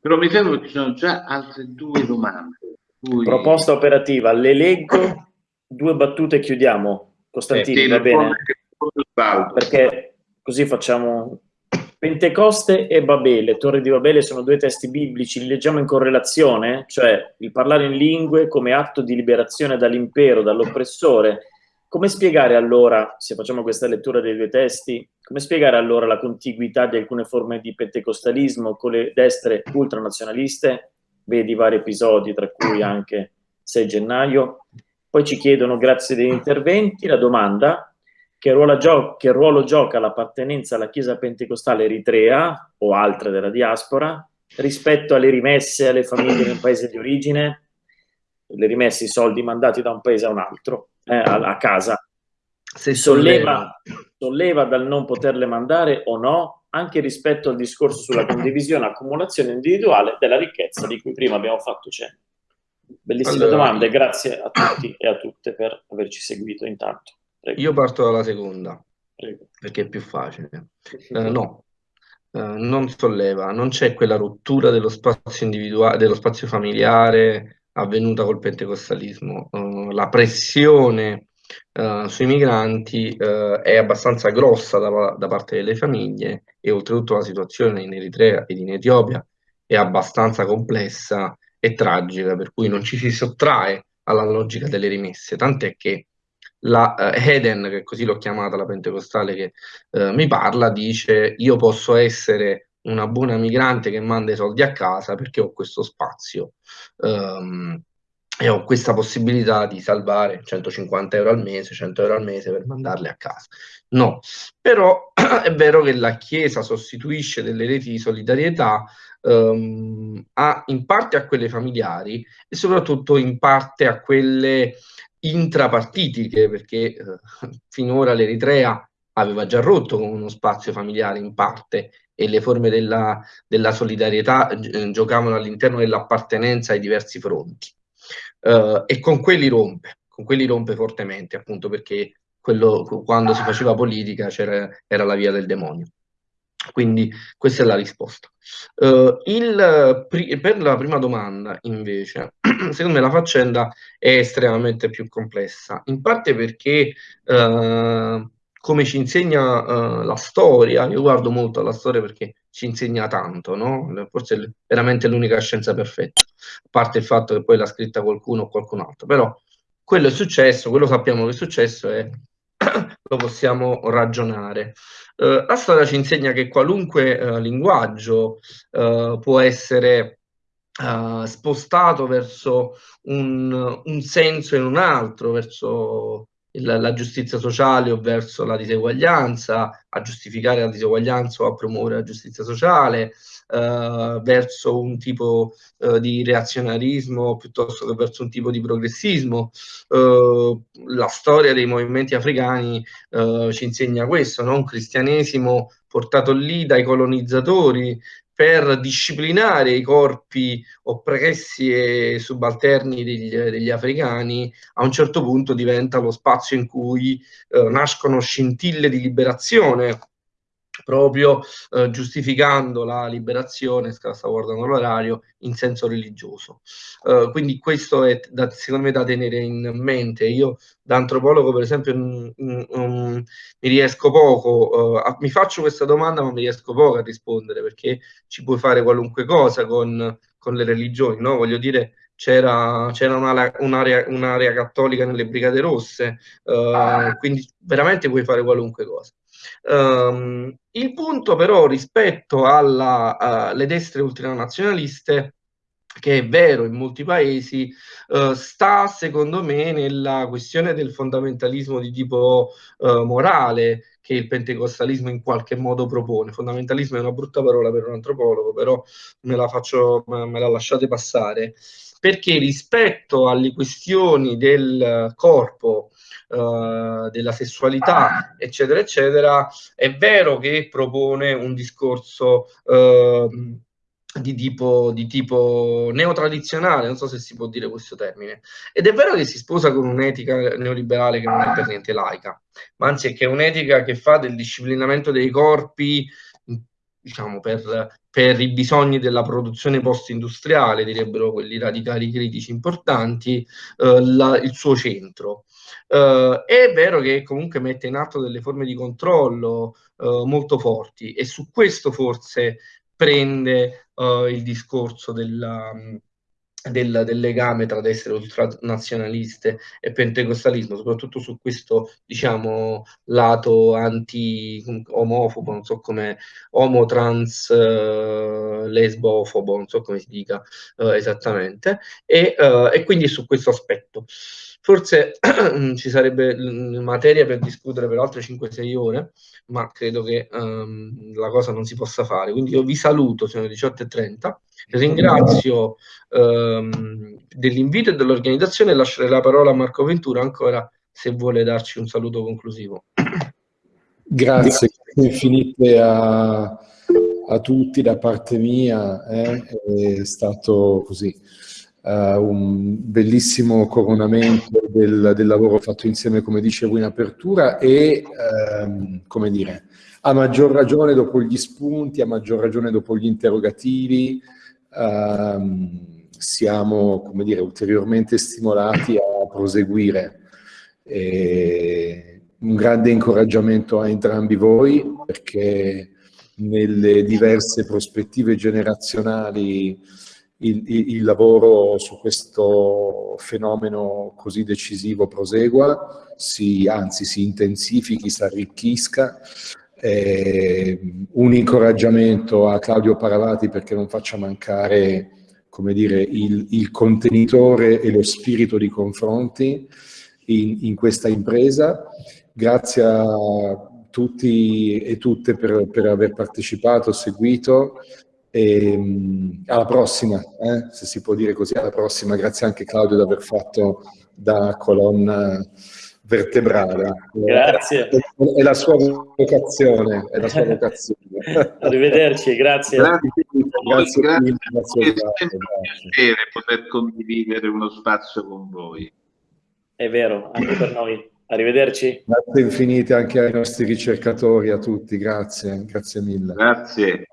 Però mi fermo perché ci sono già altre due domande. Cui... Proposta operativa, le leggo, due battute e chiudiamo. Costantini, eh, va bene? Perché così facciamo Pentecoste e Babele, Torre di Babele sono due testi biblici, li leggiamo in correlazione, cioè il parlare in lingue come atto di liberazione dall'impero, dall'oppressore. Come spiegare allora, se facciamo questa lettura dei due testi, come spiegare allora la contiguità di alcune forme di pentecostalismo con le destre ultranazionaliste? Vedi vari episodi, tra cui anche 6 gennaio. Poi ci chiedono, grazie degli interventi, la domanda, che ruolo, gio- che ruolo gioca l'appartenenza alla Chiesa pentecostale eritrea o altre della diaspora rispetto alle rimesse alle famiglie nel paese di origine, le rimesse i soldi mandati da un paese a un altro, eh, a, a, casa. Se solleva, solleva dal non poterle mandare o no, anche rispetto al discorso sulla condivisione e accumulazione individuale della ricchezza di cui prima abbiamo fatto cenno. Bellissime allora, domande, grazie a tutti e a tutte per averci seguito intanto. Prego. Io parto dalla seconda, Prego. perché è più facile. Eh, no, eh, non solleva, non c'è quella rottura dello spazio individuale, dello spazio familiare avvenuta col pentecostalismo. Uh, la pressione uh, sui migranti uh, è abbastanza grossa da, da, parte delle famiglie e oltretutto la situazione in Eritrea ed in Etiopia è abbastanza complessa e tragica, per cui non ci si sottrae alla logica delle rimesse, tant'è che la uh, Eden, che così l'ho chiamata la pentecostale che uh, mi parla, dice io posso essere una buona migrante che manda i soldi a casa perché ho questo spazio um, e ho questa possibilità di salvare 150 euro al mese, 100 euro al mese per mandarli a casa. No, però è vero che la Chiesa sostituisce delle reti di solidarietà um, a, in parte a quelle familiari e soprattutto in parte a quelle intrapartitiche, perché eh, finora l'Eritrea aveva già rotto con uno spazio familiare in parte e le forme della, della solidarietà eh, giocavano all'interno dell'appartenenza ai diversi fronti. Uh, e con quelli rompe, con quelli rompe fortemente, appunto perché quello, quando si faceva politica era la via del demonio. Quindi questa è la risposta. Uh, il, per la prima domanda, invece, secondo me la faccenda è estremamente più complessa, in parte perché, uh, come ci insegna uh, la storia, io guardo molto alla storia perché ci insegna tanto, no? forse è veramente l'unica scienza perfetta, a parte il fatto che poi l'ha scritta qualcuno o qualcun altro, però quello è successo, quello sappiamo che è successo e lo possiamo ragionare. Uh, la storia ci insegna che qualunque uh, linguaggio uh, può essere spostato verso un, un, senso in un altro, verso il, la giustizia sociale o verso la diseguaglianza, a giustificare la diseguaglianza o a promuovere la giustizia sociale, eh, verso un tipo eh, di reazionarismo piuttosto che verso un tipo di progressismo. Eh, la storia dei movimenti africani eh, ci insegna questo, no? un cristianesimo portato lì dai colonizzatori per disciplinare i corpi oppressi e subalterni degli, degli, africani, a un certo punto diventa lo spazio in cui eh, nascono scintille di liberazione proprio eh, giustificando la liberazione, stavo guardando l'orario, in senso religioso. Uh, quindi questo è da, secondo me da tenere in mente. Io da antropologo, per esempio, m, m, m, mi riesco poco, uh, a, mi faccio questa domanda, ma mi riesco poco a rispondere perché ci puoi fare qualunque cosa con, con le religioni, no? Voglio dire, c'era, un'area, un'area, un'area, cattolica nelle Brigate Rosse, uh, quindi veramente puoi fare qualunque cosa. Um, il punto però rispetto alle destre ultranazionaliste che è vero in molti paesi, uh, sta secondo me nella questione del fondamentalismo di tipo uh, morale che il pentecostalismo in qualche modo propone. Fondamentalismo è una brutta parola per un antropologo, però me la, faccio, me la lasciate passare, perché rispetto alle questioni del corpo, uh, della sessualità, eccetera, eccetera, è vero che propone un discorso uh, di tipo, di tipo neotradizionale, non so se si può dire questo termine, ed è vero che si sposa con un'etica neoliberale che non è per niente laica, ma anzi è che è un'etica che fa del disciplinamento dei corpi diciamo, per per i bisogni della produzione post-industriale, direbbero quelli radicali critici importanti, eh, la, il suo centro. Eh, è vero che comunque mette in atto delle forme di controllo eh, molto forti e su questo forse prende eh, il discorso della del, del, legame tra destre ultranazionaliste e pentecostalismo, soprattutto su questo, diciamo, lato anti-omofobo, non so come, omo-trans, uh, lesbofobo, non so come si dica uh, esattamente, e, uh, e quindi su questo aspetto. Forse ci sarebbe materia per discutere per altre 5-6 ore, ma credo che um, la cosa non si possa fare. Quindi io vi saluto, sono le 18.30, ringrazio um, dell'invito e dell'organizzazione e lascerei la parola a Marco Ventura ancora se vuole darci un saluto conclusivo. Grazie infinite a, a tutti da parte mia, eh? è stato così un bellissimo coronamento del, del, lavoro fatto insieme, come dicevo in apertura, e um, come dire, a maggior ragione dopo gli spunti, a maggior ragione dopo gli interrogativi, um, siamo, come dire, ulteriormente stimolati a proseguire. E un grande incoraggiamento a entrambi voi, perché nelle diverse prospettive generazionali il, il, lavoro su questo fenomeno così decisivo prosegua, si, anzi si intensifichi, si arricchisca. Eh, un incoraggiamento a Claudio Paravati perché non faccia mancare come dire, il, il contenitore e lo spirito di confronti in, in questa impresa. Grazie a tutti e tutte per, per aver partecipato, seguito e, ehm, alla prossima, eh? se si può dire così, alla prossima. Grazie anche Claudio di aver fatto da colonna vertebrale. Grazie. È, la sua vocazione. È la sua vocazione. Arrivederci, grazie. Grazie, grazie, grazie, grazie, è un piacere poter condividere uno spazio con voi. È vero, anche per noi. Arrivederci. Grazie infinite anche ai nostri ricercatori, a tutti, grazie, grazie mille. Grazie.